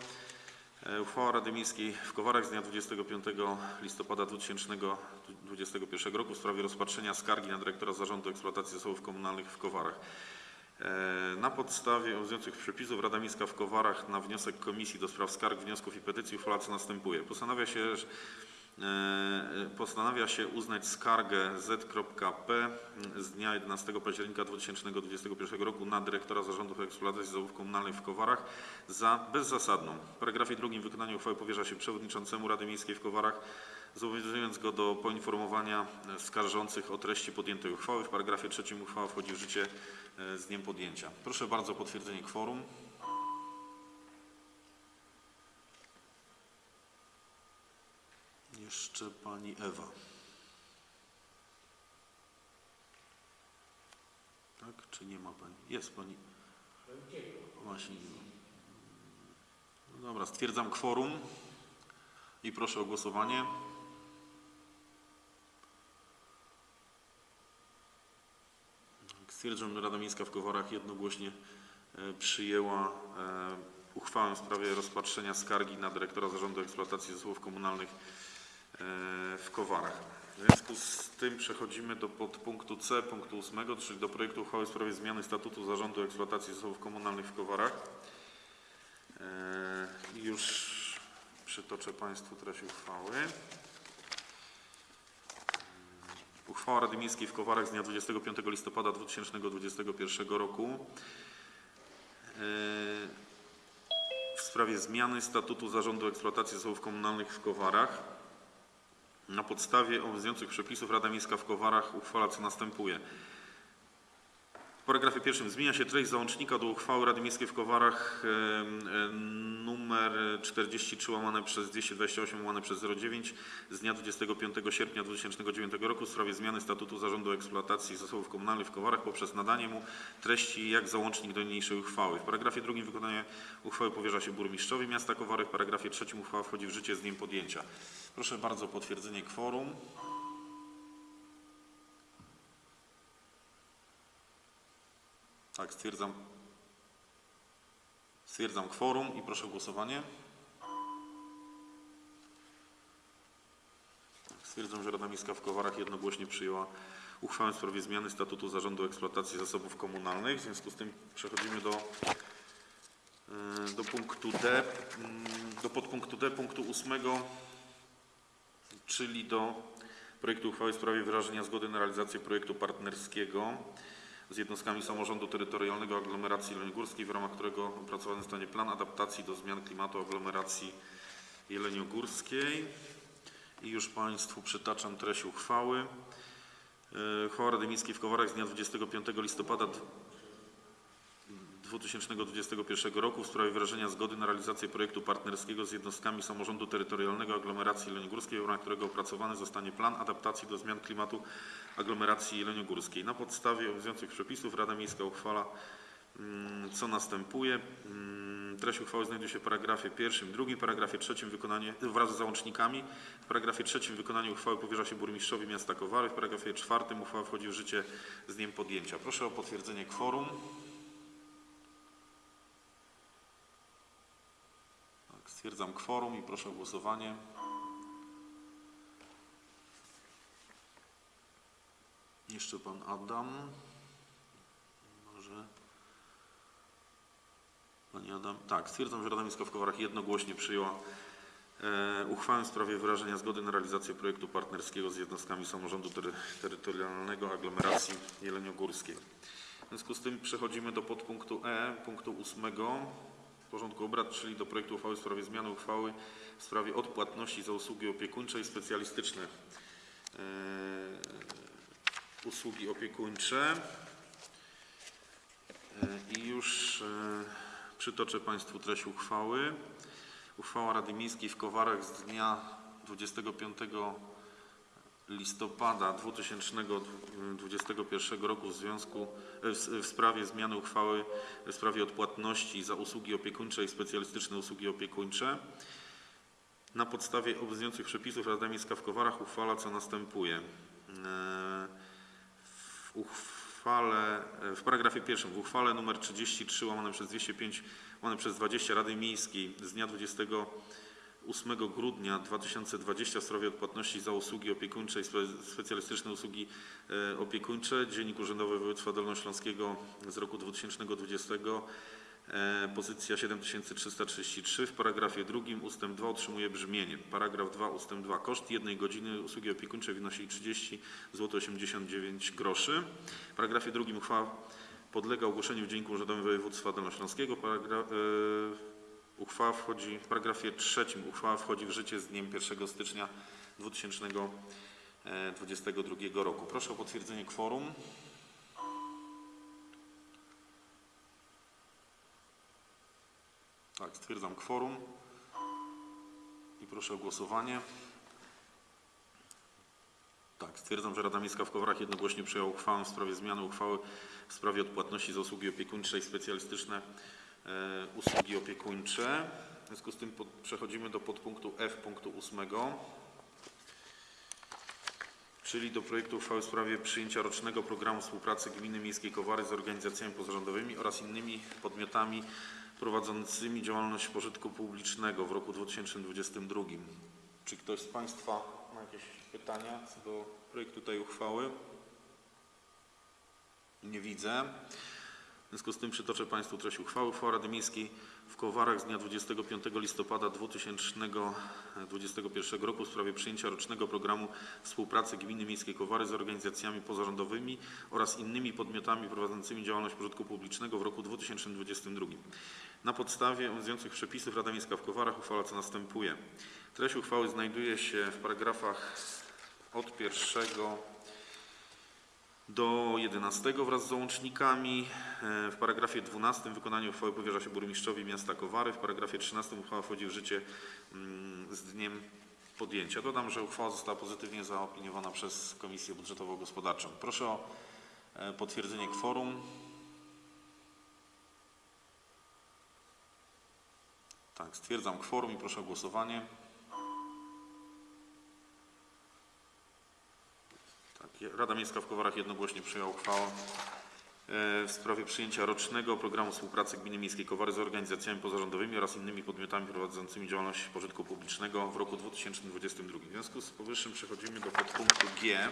E, Uchwała Rady Miejskiej w Kowarach z dnia 25 listopada 2021 roku w sprawie rozpatrzenia skargi na dyrektora Zarządu Eksploatacji Zasobów Komunalnych w Kowarach. E, Na podstawie obowiązujących przepisów Rada Miejska w Kowarach na wniosek Komisji do Spraw Skarg, Wniosków i Petycji uchwala co następuje. Postanawia się, że e, postanawia się uznać skargę Z.P. z dnia 11 października 2021 roku na dyrektora Zarządu Eksploatacji Zasobów Komunalnych w Kowarach za bezzasadną. W paragrafie drugim wykonanie uchwały powierza się przewodniczącemu Rady Miejskiej w Kowarach, zobowiązując go do poinformowania e, skarżących o treści podjętej uchwały. W paragrafie trzecim uchwała wchodzi w życie e, z dniem podjęcia. Proszę bardzo o potwierdzenie kworum. Jeszcze pani Ewa. Tak, czy nie ma pani? Jest pani. Właśnie. nie ma. No dobra, stwierdzam kworum i proszę o głosowanie. Stwierdzam, że Rada Miejska w Kowarach jednogłośnie e, przyjęła e, uchwałę w sprawie rozpatrzenia skargi na dyrektora Zarządu Eksploatacji Zasobów Komunalnych e, w Kowarach. W związku z tym przechodzimy do podpunktu C, punktu 8, czyli do projektu uchwały w sprawie zmiany statutu Zarządu Eksploatacji Zasobów Komunalnych w Kowarach. Już przytoczę Państwu treść uchwały. Uchwała Rady Miejskiej w Kowarach z dnia 25 listopada 2021 roku e, w sprawie zmiany statutu Zarządu Eksploatacji Zasobów Komunalnych w Kowarach. Na podstawie obowiązujących przepisów Rada Miejska w Kowarach uchwala co następuje. W paragrafie pierwszym zmienia się treść załącznika do uchwały Rady Miejskiej w Kowarach numer 43 łamane przez 228 łamane przez 09 z dnia 25 sierpnia 2009 roku w sprawie zmiany statutu Zarządu Eksploatacji Zasobów Komunalnych w Kowarach poprzez nadanie mu treści jak załącznik do niniejszej uchwały. W paragrafie drugim wykonanie uchwały powierza się burmistrzowi miasta Kowary. W paragrafie trzecim uchwała wchodzi w życie z dniem podjęcia. Proszę bardzo o potwierdzenie kworum. Tak, stwierdzam. Stwierdzam kworum i proszę o głosowanie. Stwierdzam, że Rada Miejska w Kowarach jednogłośnie przyjęła uchwałę w sprawie zmiany statutu Zarządu Eksploatacji Zasobów Komunalnych. W związku z tym przechodzimy do, e, do punktu D, mm, do podpunktu D, punktu ósmego, czyli do projektu uchwały w sprawie wyrażenia zgody na realizację projektu partnerskiego z jednostkami samorządu terytorialnego aglomeracji jeleniogórskiej, w ramach którego opracowany zostanie plan adaptacji do zmian klimatu aglomeracji jeleniogórskiej. I już Państwu przytaczam treść uchwały. E, Uchwała Rady Miejskiej w Kowarach z dnia 25 listopada 2021 roku w sprawie wyrażenia zgody na realizację projektu partnerskiego z jednostkami samorządu terytorialnego aglomeracji jeleniogórskiej, w ramach którego opracowany zostanie plan adaptacji do zmian klimatu aglomeracji jeleniogórskiej. Na podstawie obowiązujących przepisów Rada Miejska uchwala mm, co następuje. Mm, Treść uchwały znajduje się w paragrafie pierwszym, drugim, paragrafie trzecim wykonanie wraz z załącznikami. W paragrafie trzecim wykonanie uchwały powierza się burmistrzowi miasta Kowary. W paragrafie czwartym uchwała wchodzi w życie z dniem podjęcia. Proszę o potwierdzenie kworum. Tak, stwierdzam kworum i proszę o głosowanie. Jeszcze pan Adam. Może. Pani Adam. Tak, stwierdzam, że Rada Miejska w Kowarach jednogłośnie przyjęła e, uchwałę w sprawie wyrażenia zgody na realizację projektu partnerskiego z jednostkami samorządu tery, terytorialnego aglomeracji jeleniogórskiej. W związku z tym przechodzimy do podpunktu E, punktu ósmego porządku obrad, czyli do projektu uchwały w sprawie zmiany uchwały w sprawie odpłatności za usługi opiekuńcze i specjalistyczne e, usługi opiekuńcze. E, I już e, przytoczę Państwu treść uchwały. Uchwała Rady Miejskiej w Kowarach z dnia 25 listopada 2021 roku w związku w, w sprawie zmiany uchwały w sprawie odpłatności za usługi opiekuńcze i specjalistyczne usługi opiekuńcze. Na podstawie obowiązujących przepisów Rada Miejska w Kowarach uchwala co następuje. E, W uchwale, w paragrafie pierwszym, w uchwale nr 33 łamane przez 205 łamane przez 20 Rady Miejskiej z dnia 28 grudnia 2020 w sprawie odpłatności za usługi opiekuńcze i spe- specjalistyczne usługi e, opiekuńcze, Dziennik Urzędowy Województwa Dolnośląskiego z roku 2020, e, pozycja 7333 w paragrafie drugim ustęp 2 otrzymuje brzmienie. Paragraf 2 ustęp 2. Koszt jednej godziny usługi opiekuńczej wynosi 30 zł 89 groszy. W paragrafie drugim uchwała podlega ogłoszeniu w Dzienniku Urzędowym Województwa Dolnośląskiego. Paragraf, e, uchwała wchodzi, w paragrafie trzecim uchwała wchodzi w życie z dniem 1 stycznia 2022 roku. Proszę o potwierdzenie kworum. Tak, stwierdzam kworum i proszę o głosowanie. Tak, stwierdzam, że Rada Miejska w Kowarach jednogłośnie przyjęła uchwałę w sprawie zmiany uchwały w sprawie odpłatności za usługi opiekuńcze i specjalistyczne e, usługi opiekuńcze. W związku z tym pod, przechodzimy do podpunktu F punktu ósmego, czyli do projektu uchwały w sprawie przyjęcia rocznego programu współpracy Gminy Miejskiej Kowary z organizacjami pozarządowymi oraz innymi podmiotami prowadzącymi działalność pożytku publicznego w roku 2022. Czy ktoś z Państwa ma jakieś pytania co do projektu tej uchwały? Nie widzę. Związku z tym przytoczę Państwu treść uchwały. Uchwała Rady Miejskiej w Kowarach z dnia 25 listopada 2021 roku w sprawie przyjęcia rocznego programu współpracy Gminy Miejskiej Kowary z organizacjami pozarządowymi oraz innymi podmiotami prowadzącymi działalność pożytku publicznego w roku 2022. Na podstawie obowiązujących przepisów Rada Miejska w Kowarach uchwala co następuje. Treść uchwały znajduje się w paragrafach od pierwszego do 11 wraz z załącznikami. E, W paragrafie 12 wykonanie uchwały powierza się burmistrzowi miasta Kowary. W paragrafie 13 uchwała wchodzi w życie mm, z dniem podjęcia. Dodam, że uchwała została pozytywnie zaopiniowana przez Komisję Budżetowo-Gospodarczą. Proszę o e, potwierdzenie kworum. Tak, stwierdzam kworum i proszę o głosowanie. Rada Miejska w Kowarach jednogłośnie przyjęła uchwałę e, w sprawie przyjęcia rocznego programu współpracy Gminy Miejskiej Kowary z organizacjami pozarządowymi oraz innymi podmiotami prowadzącymi działalność pożytku publicznego w roku 2022. W związku z powyższym przechodzimy do podpunktu G e,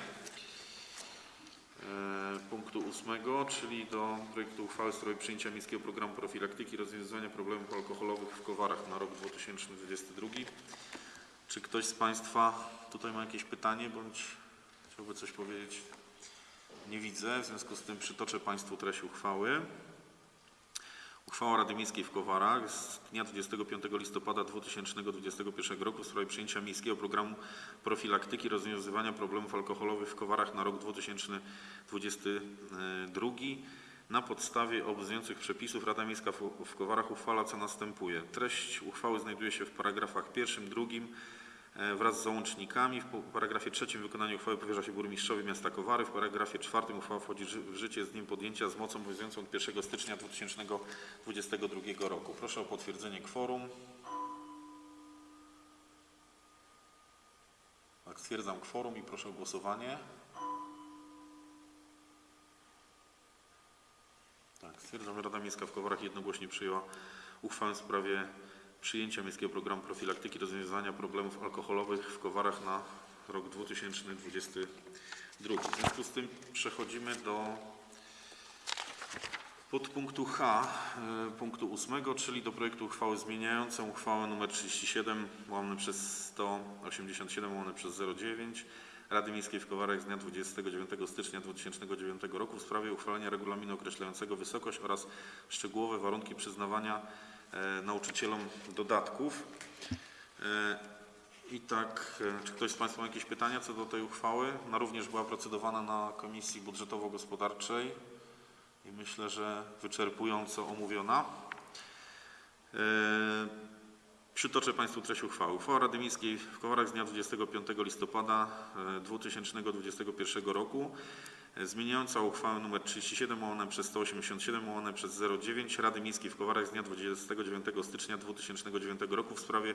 punktu ósmego, czyli do projektu uchwały w sprawie przyjęcia Miejskiego Programu Profilaktyki i Rozwiązywania Problemów Alkoholowych w Kowarach na rok 2022. Czy ktoś z Państwa tutaj ma jakieś pytanie bądź chciałby coś powiedzieć? Nie widzę, w związku z tym przytoczę Państwu treść uchwały. Uchwała Rady Miejskiej w Kowarach z dnia 25 listopada 2021 roku w sprawie przyjęcia miejskiego programu profilaktyki rozwiązywania problemów alkoholowych w Kowarach na rok 2022. Na podstawie obowiązujących przepisów Rada Miejska w Kowarach uchwala co następuje. Treść uchwały znajduje się w paragrafach pierwszym, drugim wraz z załącznikami. W paragrafie trzecim wykonanie uchwały powierza się burmistrzowi miasta Kowary. W paragrafie czwartym uchwała wchodzi w życie z dniem podjęcia z mocą obowiązującą od 1 stycznia 2022 roku. Proszę o potwierdzenie kworum. Tak, stwierdzam kworum i proszę o głosowanie. Tak, stwierdzam, że Rada Miejska w Kowarach jednogłośnie przyjęła uchwałę w sprawie przyjęcia Miejskiego Programu Profilaktyki i Rozwiązywania Problemów Alkoholowych w Kowarach na rok 2022. W związku z tym przechodzimy do podpunktu H, e, punktu 8, czyli do projektu uchwały zmieniającej uchwałę nr 37 łamane przez 187 łamane przez 09 Rady Miejskiej w Kowarach z dnia 29 stycznia 2009 roku w sprawie uchwalenia regulaminu określającego wysokość oraz szczegółowe warunki przyznawania nauczycielom dodatków. E, I tak, e, czy ktoś z Państwa ma jakieś pytania co do tej uchwały? Ona również była procedowana na Komisji Budżetowo-Gospodarczej i myślę, że wyczerpująco omówiona. E, Przytoczę Państwu treść uchwały. Uchwała Rady Miejskiej w Kowarach z dnia 25 listopada e, 2021 roku e, zmieniająca uchwałę nr 37 łamane przez 187 łamane przez 09 Rady Miejskiej w Kowarach z dnia 29 stycznia 2009 roku w sprawie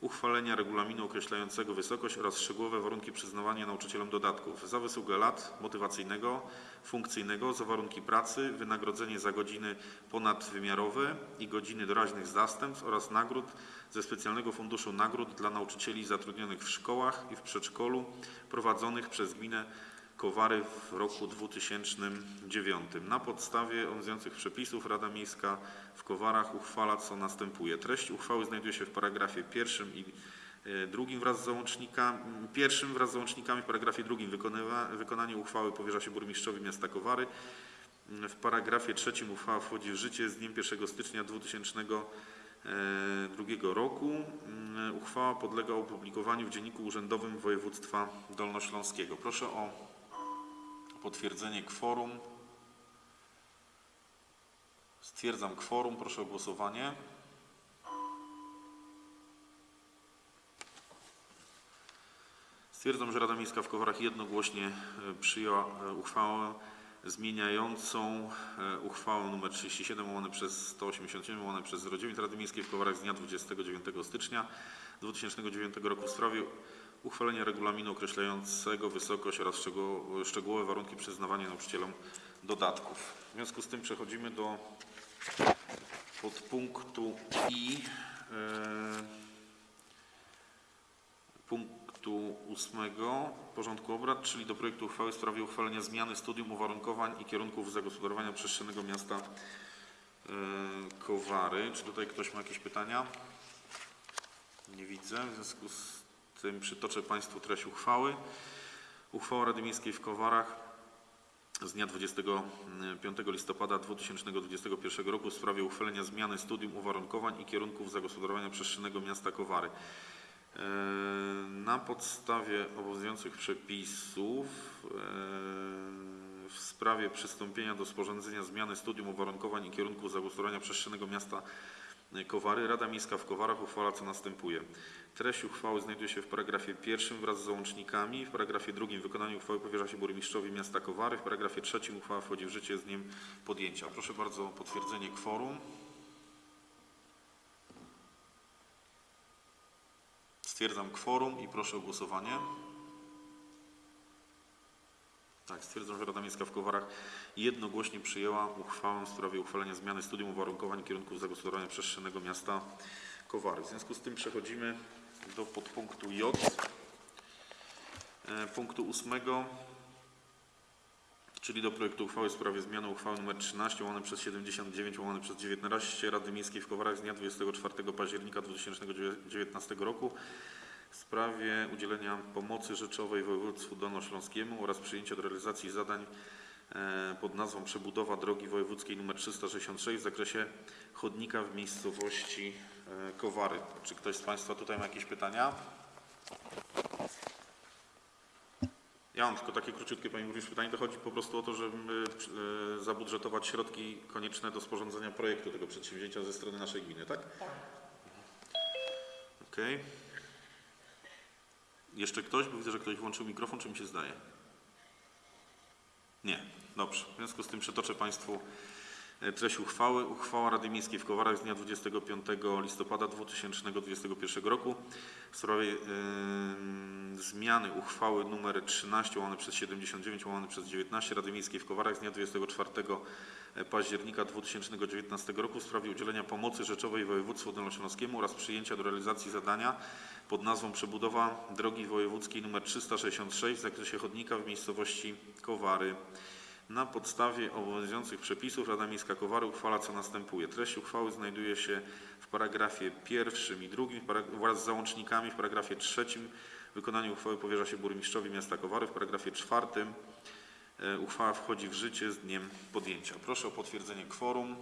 uchwalenia regulaminu określającego wysokość oraz szczegółowe warunki przyznawania nauczycielom dodatków. Za wysługę lat motywacyjnego, funkcyjnego, za warunki pracy, wynagrodzenie za godziny ponadwymiarowe i godziny doraźnych zastępstw oraz nagród ze specjalnego funduszu nagród dla nauczycieli zatrudnionych w szkołach i w przedszkolu prowadzonych przez gminę Kowary w roku 2009. Na podstawie obowiązujących przepisów Rada Miejska w Kowarach uchwala co następuje. Treść uchwały znajduje się w paragrafie pierwszym i e, drugim wraz z załącznikami, pierwszym wraz z załącznikami, w paragrafie drugim wykonywa, wykonanie uchwały powierza się burmistrzowi miasta Kowary. W paragrafie trzecim uchwała wchodzi w życie z dniem 1 stycznia 2002 roku. Mm, Uchwała podlega opublikowaniu w Dzienniku Urzędowym Województwa Dolnośląskiego. Proszę o potwierdzenie kworum. Stwierdzam kworum. Proszę o głosowanie. Stwierdzam, że Rada Miejska w Kowarach jednogłośnie e, przyjęła e, uchwałę zmieniającą e, uchwałę nr 37 łamane przez 187 łamane przez 09 Rady Miejskiej w Kowarach z dnia 29 stycznia 2009 roku w sprawie uchwalenia regulaminu określającego wysokość oraz szczegół- szczegółowe warunki przyznawania nauczycielom dodatków. W związku z tym przechodzimy do podpunktu I. e, punktu ósmego porządku obrad, czyli do projektu uchwały w sprawie uchwalenia zmiany studium uwarunkowań i kierunków zagospodarowania przestrzennego miasta e, Kowary. Czy tutaj ktoś ma jakieś pytania? Nie widzę. W związku z tym przytoczę Państwu treść uchwały. Uchwała Rady Miejskiej w Kowarach z dnia 25 listopada 2021 roku w sprawie uchwalenia zmiany studium uwarunkowań i kierunków zagospodarowania przestrzennego miasta Kowary. E, Na podstawie obowiązujących przepisów e, w sprawie przystąpienia do sporządzenia zmiany studium uwarunkowań i kierunków zagospodarowania przestrzennego miasta Kowary Rada Miejska w Kowarach uchwala co następuje. Treść uchwały znajduje się w paragrafie pierwszym wraz z załącznikami. W paragrafie drugim wykonanie uchwały powierza się burmistrzowi miasta Kowary. W paragrafie trzecim uchwała wchodzi w życie z dniem podjęcia. Proszę bardzo o potwierdzenie kworum. Stwierdzam kworum i proszę o głosowanie. Tak, stwierdzam, że Rada Miejska w Kowarach jednogłośnie przyjęła uchwałę w sprawie uchwalenia zmiany studium uwarunkowań kierunków zagospodarowania przestrzennego miasta Kowary. W związku z tym przechodzimy do podpunktu J. E, Punktu ósmego, czyli do projektu uchwały w sprawie zmiany uchwały nr 13 łamane przez 79 łamane przez 19 Rady Miejskiej w Kowarach z dnia 24 października 2019 roku w sprawie udzielenia pomocy rzeczowej województwu dolnośląskiemu oraz przyjęcia do realizacji zadań e, pod nazwą Przebudowa drogi wojewódzkiej nr 366 w zakresie chodnika w miejscowości e, Kowary. Czy ktoś z Państwa tutaj ma jakieś pytania? Ja mam tylko takie króciutkie, Pani Burmistrz, pytanie. To chodzi po prostu o to, żeby e, zabudżetować środki konieczne do sporządzenia projektu tego przedsięwzięcia ze strony naszej gminy, tak? Okej. Jeszcze ktoś? Bo widzę, że ktoś włączył mikrofon, czy mi się zdaje? Nie. Dobrze. W związku z tym przytoczę Państwu e, treść uchwały. Uchwała Rady Miejskiej w Kowarach z dnia 25 listopada 2021 roku w sprawie em, zmiany uchwały nr 13 łamane przez 79 łamane przez 19 Rady Miejskiej w Kowarach z dnia 24 października 2019 roku w sprawie udzielenia pomocy rzeczowej województwu dolnośląskiemu oraz przyjęcia do realizacji zadania pod nazwą Przebudowa drogi wojewódzkiej nr 366 w zakresie chodnika w miejscowości Kowary. Na podstawie obowiązujących przepisów Rada Miejska Kowary uchwala co następuje. Treść uchwały znajduje się w paragrafie pierwszym i drugim wraz z załącznikami. W paragrafie trzecim wykonanie uchwały powierza się burmistrzowi miasta Kowary. W paragrafie czwartym e, uchwała wchodzi w życie z dniem podjęcia. Proszę o potwierdzenie kworum.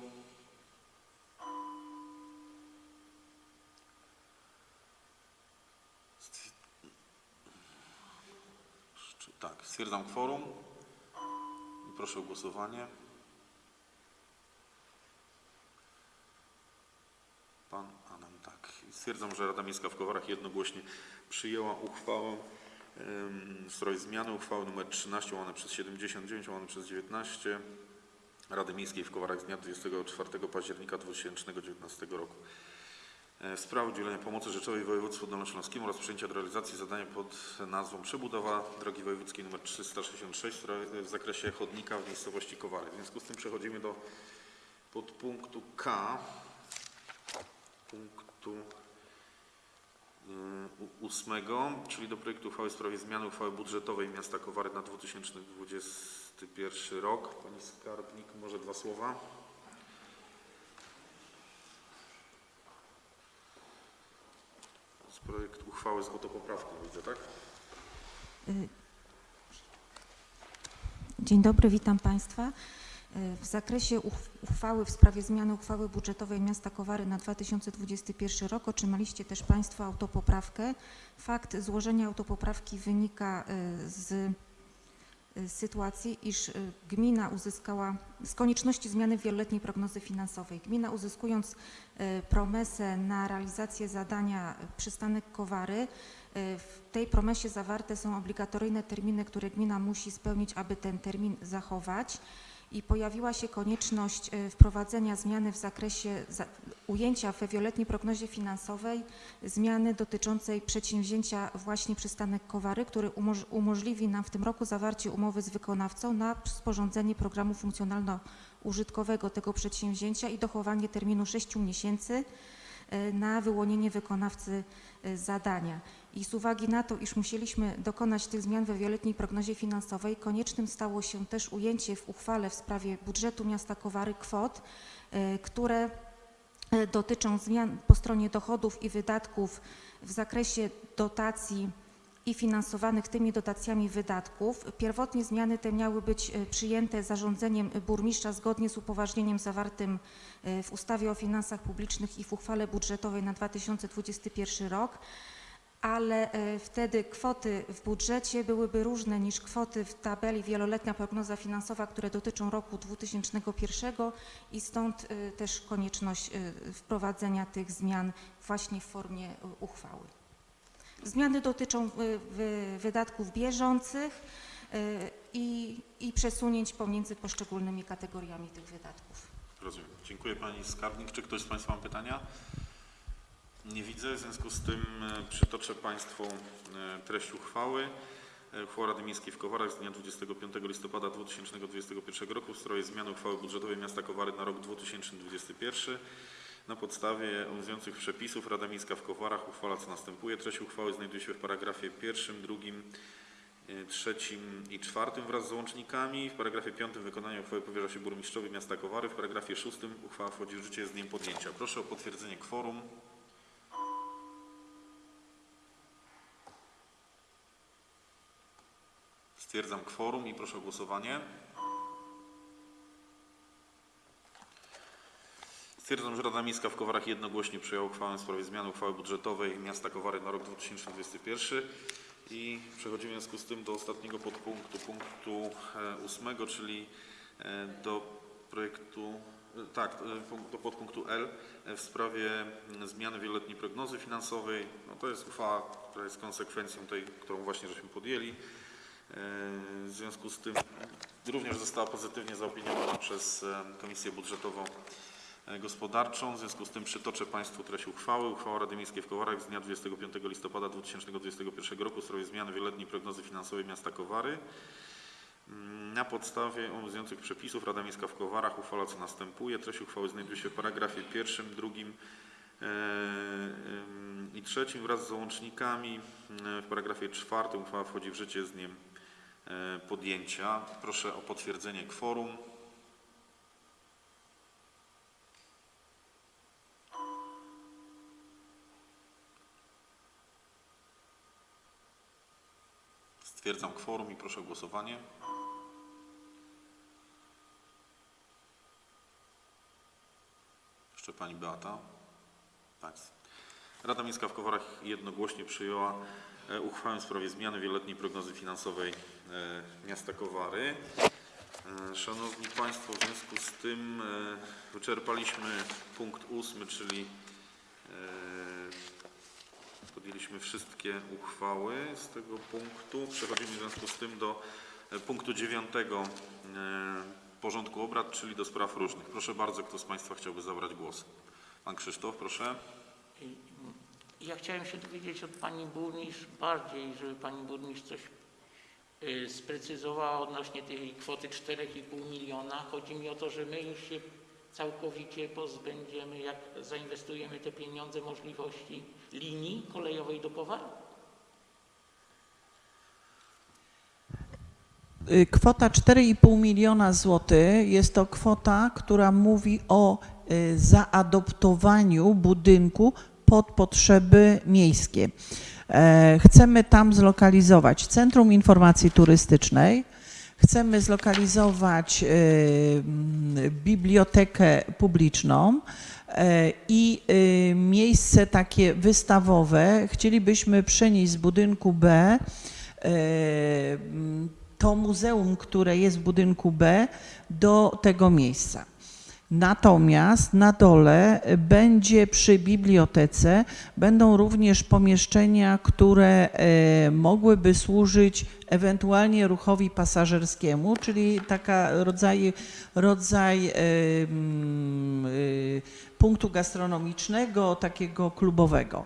Tak, stwierdzam kworum. I proszę o głosowanie. Pan Adam, tak. Stwierdzam, że Rada Miejska w Kowarach jednogłośnie przyjęła uchwałę w sprawie zmiany uchwały nr 13 łamane przez 79 łamane przez 19 Rady Miejskiej w Kowarach z dnia 24 października 2019 roku. E, W sprawie udzielenia pomocy rzeczowej województwu dolnośląskiemu oraz przyjęcia do realizacji zadania pod nazwą Przebudowa drogi wojewódzkiej nr 366 w spra- w zakresie chodnika w miejscowości Kowary. W związku z tym przechodzimy do podpunktu K, punktu y, ósmego, czyli do projektu uchwały w sprawie zmiany uchwały budżetowej miasta Kowary na 2021 rok. Pani skarbnik, może dwa słowa? To jest projekt uchwały z autopoprawką, widzę, tak? Dzień dobry, witam Państwa. W zakresie uch- uchwały w sprawie zmiany uchwały budżetowej miasta Kowary na 2021 rok otrzymaliście też Państwo autopoprawkę. Fakt złożenia autopoprawki wynika y, z sytuacji, iż y, gmina uzyskała, z konieczności zmiany wieloletniej prognozy finansowej. Gmina uzyskując y, promesę na realizację zadania y, przystanek Kowary, y, w tej promesie zawarte są obligatoryjne terminy, które gmina musi spełnić, aby ten termin zachować. I pojawiła się konieczność y, wprowadzenia zmiany w zakresie za- ujęcia we wieloletniej prognozie finansowej zmiany dotyczącej przedsięwzięcia właśnie przystanek Kowary, który umoż- umożliwi nam w tym roku zawarcie umowy z wykonawcą na sporządzenie programu funkcjonalno-użytkowego tego przedsięwzięcia i dochowanie terminu 6 miesięcy y, na wyłonienie wykonawcy y, zadania. I z uwagi na to, iż musieliśmy dokonać tych zmian we wieloletniej prognozie finansowej, koniecznym stało się też ujęcie w uchwale w sprawie budżetu miasta Kowary kwot, y, które y, dotyczą zmian po stronie dochodów i wydatków w zakresie dotacji i finansowanych tymi dotacjami wydatków. Pierwotnie zmiany te miały być y, przyjęte zarządzeniem burmistrza zgodnie z upoważnieniem zawartym w ustawie o finansach publicznych i w uchwale budżetowej na 2021 rok, ale e, wtedy kwoty w budżecie byłyby różne niż kwoty w tabeli wieloletnia prognoza finansowa, które dotyczą roku 2001 i stąd e, też konieczność e, wprowadzenia tych zmian właśnie w formie uchwały. Zmiany dotyczą wy- wydatków bieżących i, i przesunięć pomiędzy poszczególnymi kategoriami tych wydatków. Rozumiem. Dziękuję Pani Skarbnik. Czy ktoś z Państwa ma pytania? Nie widzę, w związku z tym e, przytoczę Państwu e, treść uchwały. E, Uchwała Rady Miejskiej w Kowarach z dnia 25 listopada 2021 roku w sprawie zmiany uchwały budżetowej miasta Kowary na rok 2021. Na podstawie obowiązujących przepisów Rada Miejska w Kowarach uchwala co następuje. Treść uchwały znajduje się w paragrafie pierwszym, drugim, trzecim i czwartym wraz z załącznikami. W paragrafie piątym wykonanie uchwały powierza się burmistrzowi miasta Kowary. W paragrafie szóstym uchwała wchodzi w życie z dniem podjęcia. Proszę o potwierdzenie kworum. Stwierdzam kworum i proszę o głosowanie. Stwierdzam, że Rada Miejska w Kowarach jednogłośnie przyjęła uchwałę w sprawie zmiany uchwały budżetowej miasta Kowary na rok 2021. I przechodzimy w związku z tym do ostatniego podpunktu, punktu e, ósmego, czyli e, do projektu, e, tak, do podpunktu L w sprawie zmiany wieloletniej prognozy finansowej. No to jest uchwała, która jest konsekwencją tej, którą właśnie żeśmy podjęli. W związku z tym również została pozytywnie zaopiniowana przez Komisję Budżetową e, Gospodarczą. W związku z tym przytoczę Państwu treść uchwały. Uchwała Rady Miejskiej w Kowarach z dnia 25 listopada 2021 roku w sprawie zmiany wieloletniej prognozy finansowej miasta Kowary. Mm, Na podstawie obowiązujących przepisów Rada Miejska w Kowarach uchwala co następuje. Treść uchwały znajduje się w paragrafie pierwszym, drugim e, i trzecim wraz z załącznikami. E, W paragrafie czwartym uchwała wchodzi w życie z dniem podjęcia. Proszę o potwierdzenie kworum. Stwierdzam kworum i proszę o głosowanie. Jeszcze Pani Beata. Tak. Rada Miejska w Kowarach jednogłośnie przyjęła e, uchwałę w sprawie zmiany wieloletniej prognozy finansowej e, miasta Kowary. E, Szanowni Państwo, w związku z tym e, wyczerpaliśmy punkt ósmy, czyli e, podjęliśmy wszystkie uchwały z tego punktu. Przechodzimy w związku z tym do e, punktu dziewiątego e, porządku obrad, czyli do spraw różnych. Proszę bardzo, kto z Państwa chciałby zabrać głos? Pan Krzysztof, proszę. Ja chciałem się dowiedzieć od Pani Burmistrz bardziej, żeby Pani Burmistrz coś y, sprecyzowała odnośnie tej kwoty 4,5 miliona. Chodzi mi o to, że my już się całkowicie pozbędziemy, jak zainwestujemy te pieniądze, możliwości linii kolejowej do Kowar? Y, Kwota 4,5 miliona złotych jest to kwota, która mówi o y, zaadoptowaniu budynku pod potrzeby miejskie. E, Chcemy tam zlokalizować Centrum Informacji Turystycznej, chcemy zlokalizować mm, bibliotekę publiczną e, i miejsce takie wystawowe. Chcielibyśmy przenieść z budynku B e, to muzeum, które jest w budynku B, do tego miejsca. Natomiast na dole będzie przy bibliotece będą również pomieszczenia, które e, mogłyby służyć ewentualnie ruchowi pasażerskiemu, czyli taka rodzaj, rodzaj e, mm, e, punktu gastronomicznego, takiego klubowego.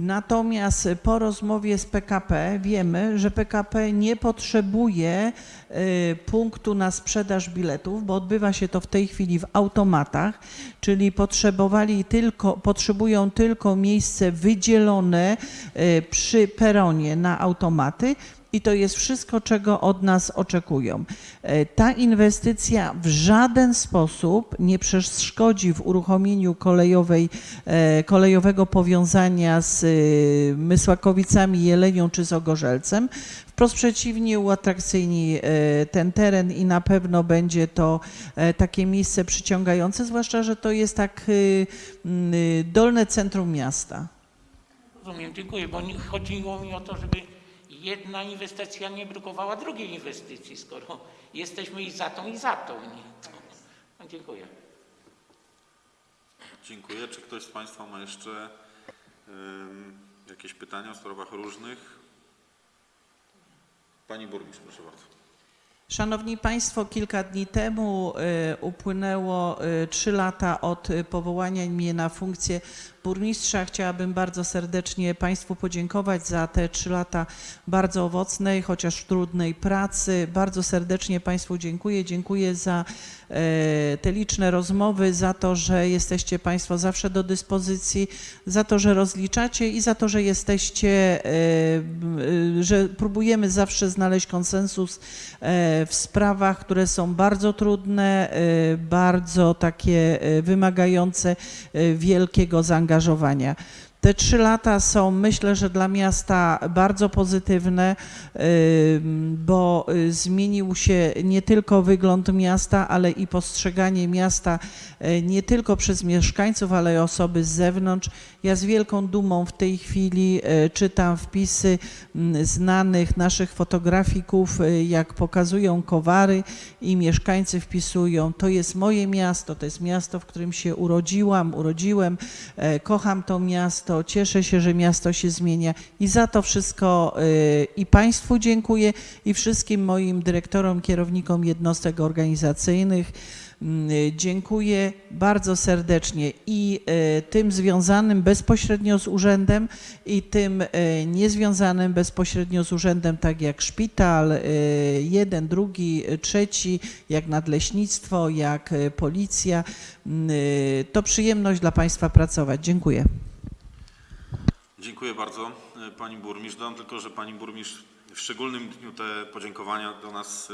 Natomiast po rozmowie z PKP wiemy, że PKP nie potrzebuje y, punktu na sprzedaż biletów, bo odbywa się to w tej chwili w automatach, czyli potrzebowali tylko, potrzebują tylko miejsce wydzielone y, przy peronie na automaty. I to jest wszystko, czego od nas oczekują. E, Ta inwestycja w żaden sposób nie przeszkodzi w uruchomieniu kolejowej, e, kolejowego powiązania z e, Mysłakowicami, Jelenią czy z Ogorzelcem. Wprost przeciwnie, uatrakcyjni ten teren i na pewno będzie to takie miejsce przyciągające, zwłaszcza, że to jest tak dolne centrum miasta. Rozumiem, dziękuję, bo chodziło mi o to, żeby jedna inwestycja nie blokowała drugiej inwestycji, skoro jesteśmy i za tą, i za tą. Nie? No, dziękuję. Dziękuję. Czy ktoś z Państwa ma jeszcze jakieś pytania w sprawach różnych? Pani Burmistrz, proszę bardzo. Szanowni Państwo, kilka dni temu y, upłynęło y, trzy lata od y, powołania mnie na funkcję burmistrza. Chciałabym bardzo serdecznie Państwu podziękować za te trzy lata bardzo owocnej, chociaż trudnej pracy. Bardzo serdecznie Państwu dziękuję. Dziękuję za e, te liczne rozmowy, za to, że jesteście Państwo zawsze do dyspozycji, za to, że rozliczacie i za to, że jesteście, e, e, że próbujemy zawsze znaleźć konsensus w sprawach, które są bardzo trudne, bardzo takie wymagające wielkiego zaangażowania zaangażowania. Te trzy lata są, myślę, że dla miasta bardzo pozytywne, bo y, zmienił się nie tylko wygląd miasta, ale i postrzeganie miasta y, nie tylko przez mieszkańców, ale i osoby z zewnątrz. Ja z wielką dumą w tej chwili y, czytam wpisy znanych naszych fotografików, y, jak pokazują Kowary i mieszkańcy wpisują, to jest moje miasto, to jest miasto, w którym się urodziłam, urodziłem, e, kocham to miasto, cieszę się, że miasto się zmienia i za to wszystko e, i Państwu dziękuję i wszystkim moim dyrektorom, kierownikom jednostek organizacyjnych. Mm, e, Dziękuję bardzo serdecznie i e, tym związanym bezpośrednio z urzędem i tym niezwiązanym bezpośrednio z urzędem, tak jak szpital, jeden, drugi, trzeci, jak nadleśnictwo, jak policja. Mm, To przyjemność dla Państwa pracować. Dziękuję. Dziękuję bardzo e, Pani Burmistrz. Dodam tylko, że Pani Burmistrz w szczególnym dniu te podziękowania do nas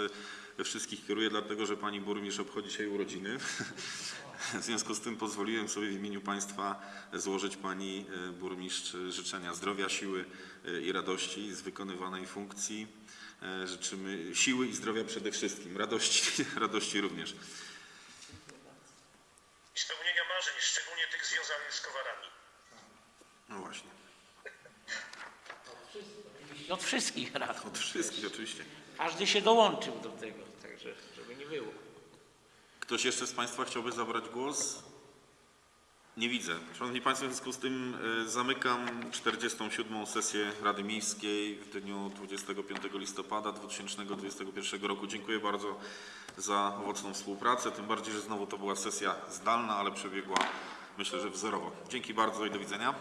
e, wszystkich kieruje, dlatego że Pani Burmistrz obchodzi dzisiaj urodziny. W związku z tym pozwoliłem sobie w imieniu Państwa złożyć Pani e, Burmistrz życzenia zdrowia, siły i radości z wykonywanej funkcji. Życzymy siły i zdrowia przede wszystkim, radości, radości również. I spełnienia marzeń, szczególnie tych związanych z kowarami. No właśnie, od wszystkich rad. od wszystkich oczywiście. Każdy się dołączył do tego, także żeby nie było. Ktoś jeszcze z Państwa chciałby zabrać głos? Nie widzę. Szanowni Państwo, w związku z tym e, zamykam 47. sesję Rady Miejskiej w dniu 25 listopada 2021 roku. Dziękuję bardzo za owocną współpracę, tym bardziej, że znowu to była sesja zdalna, ale przebiegła myślę, że wzorowo. Dzięki bardzo i do widzenia.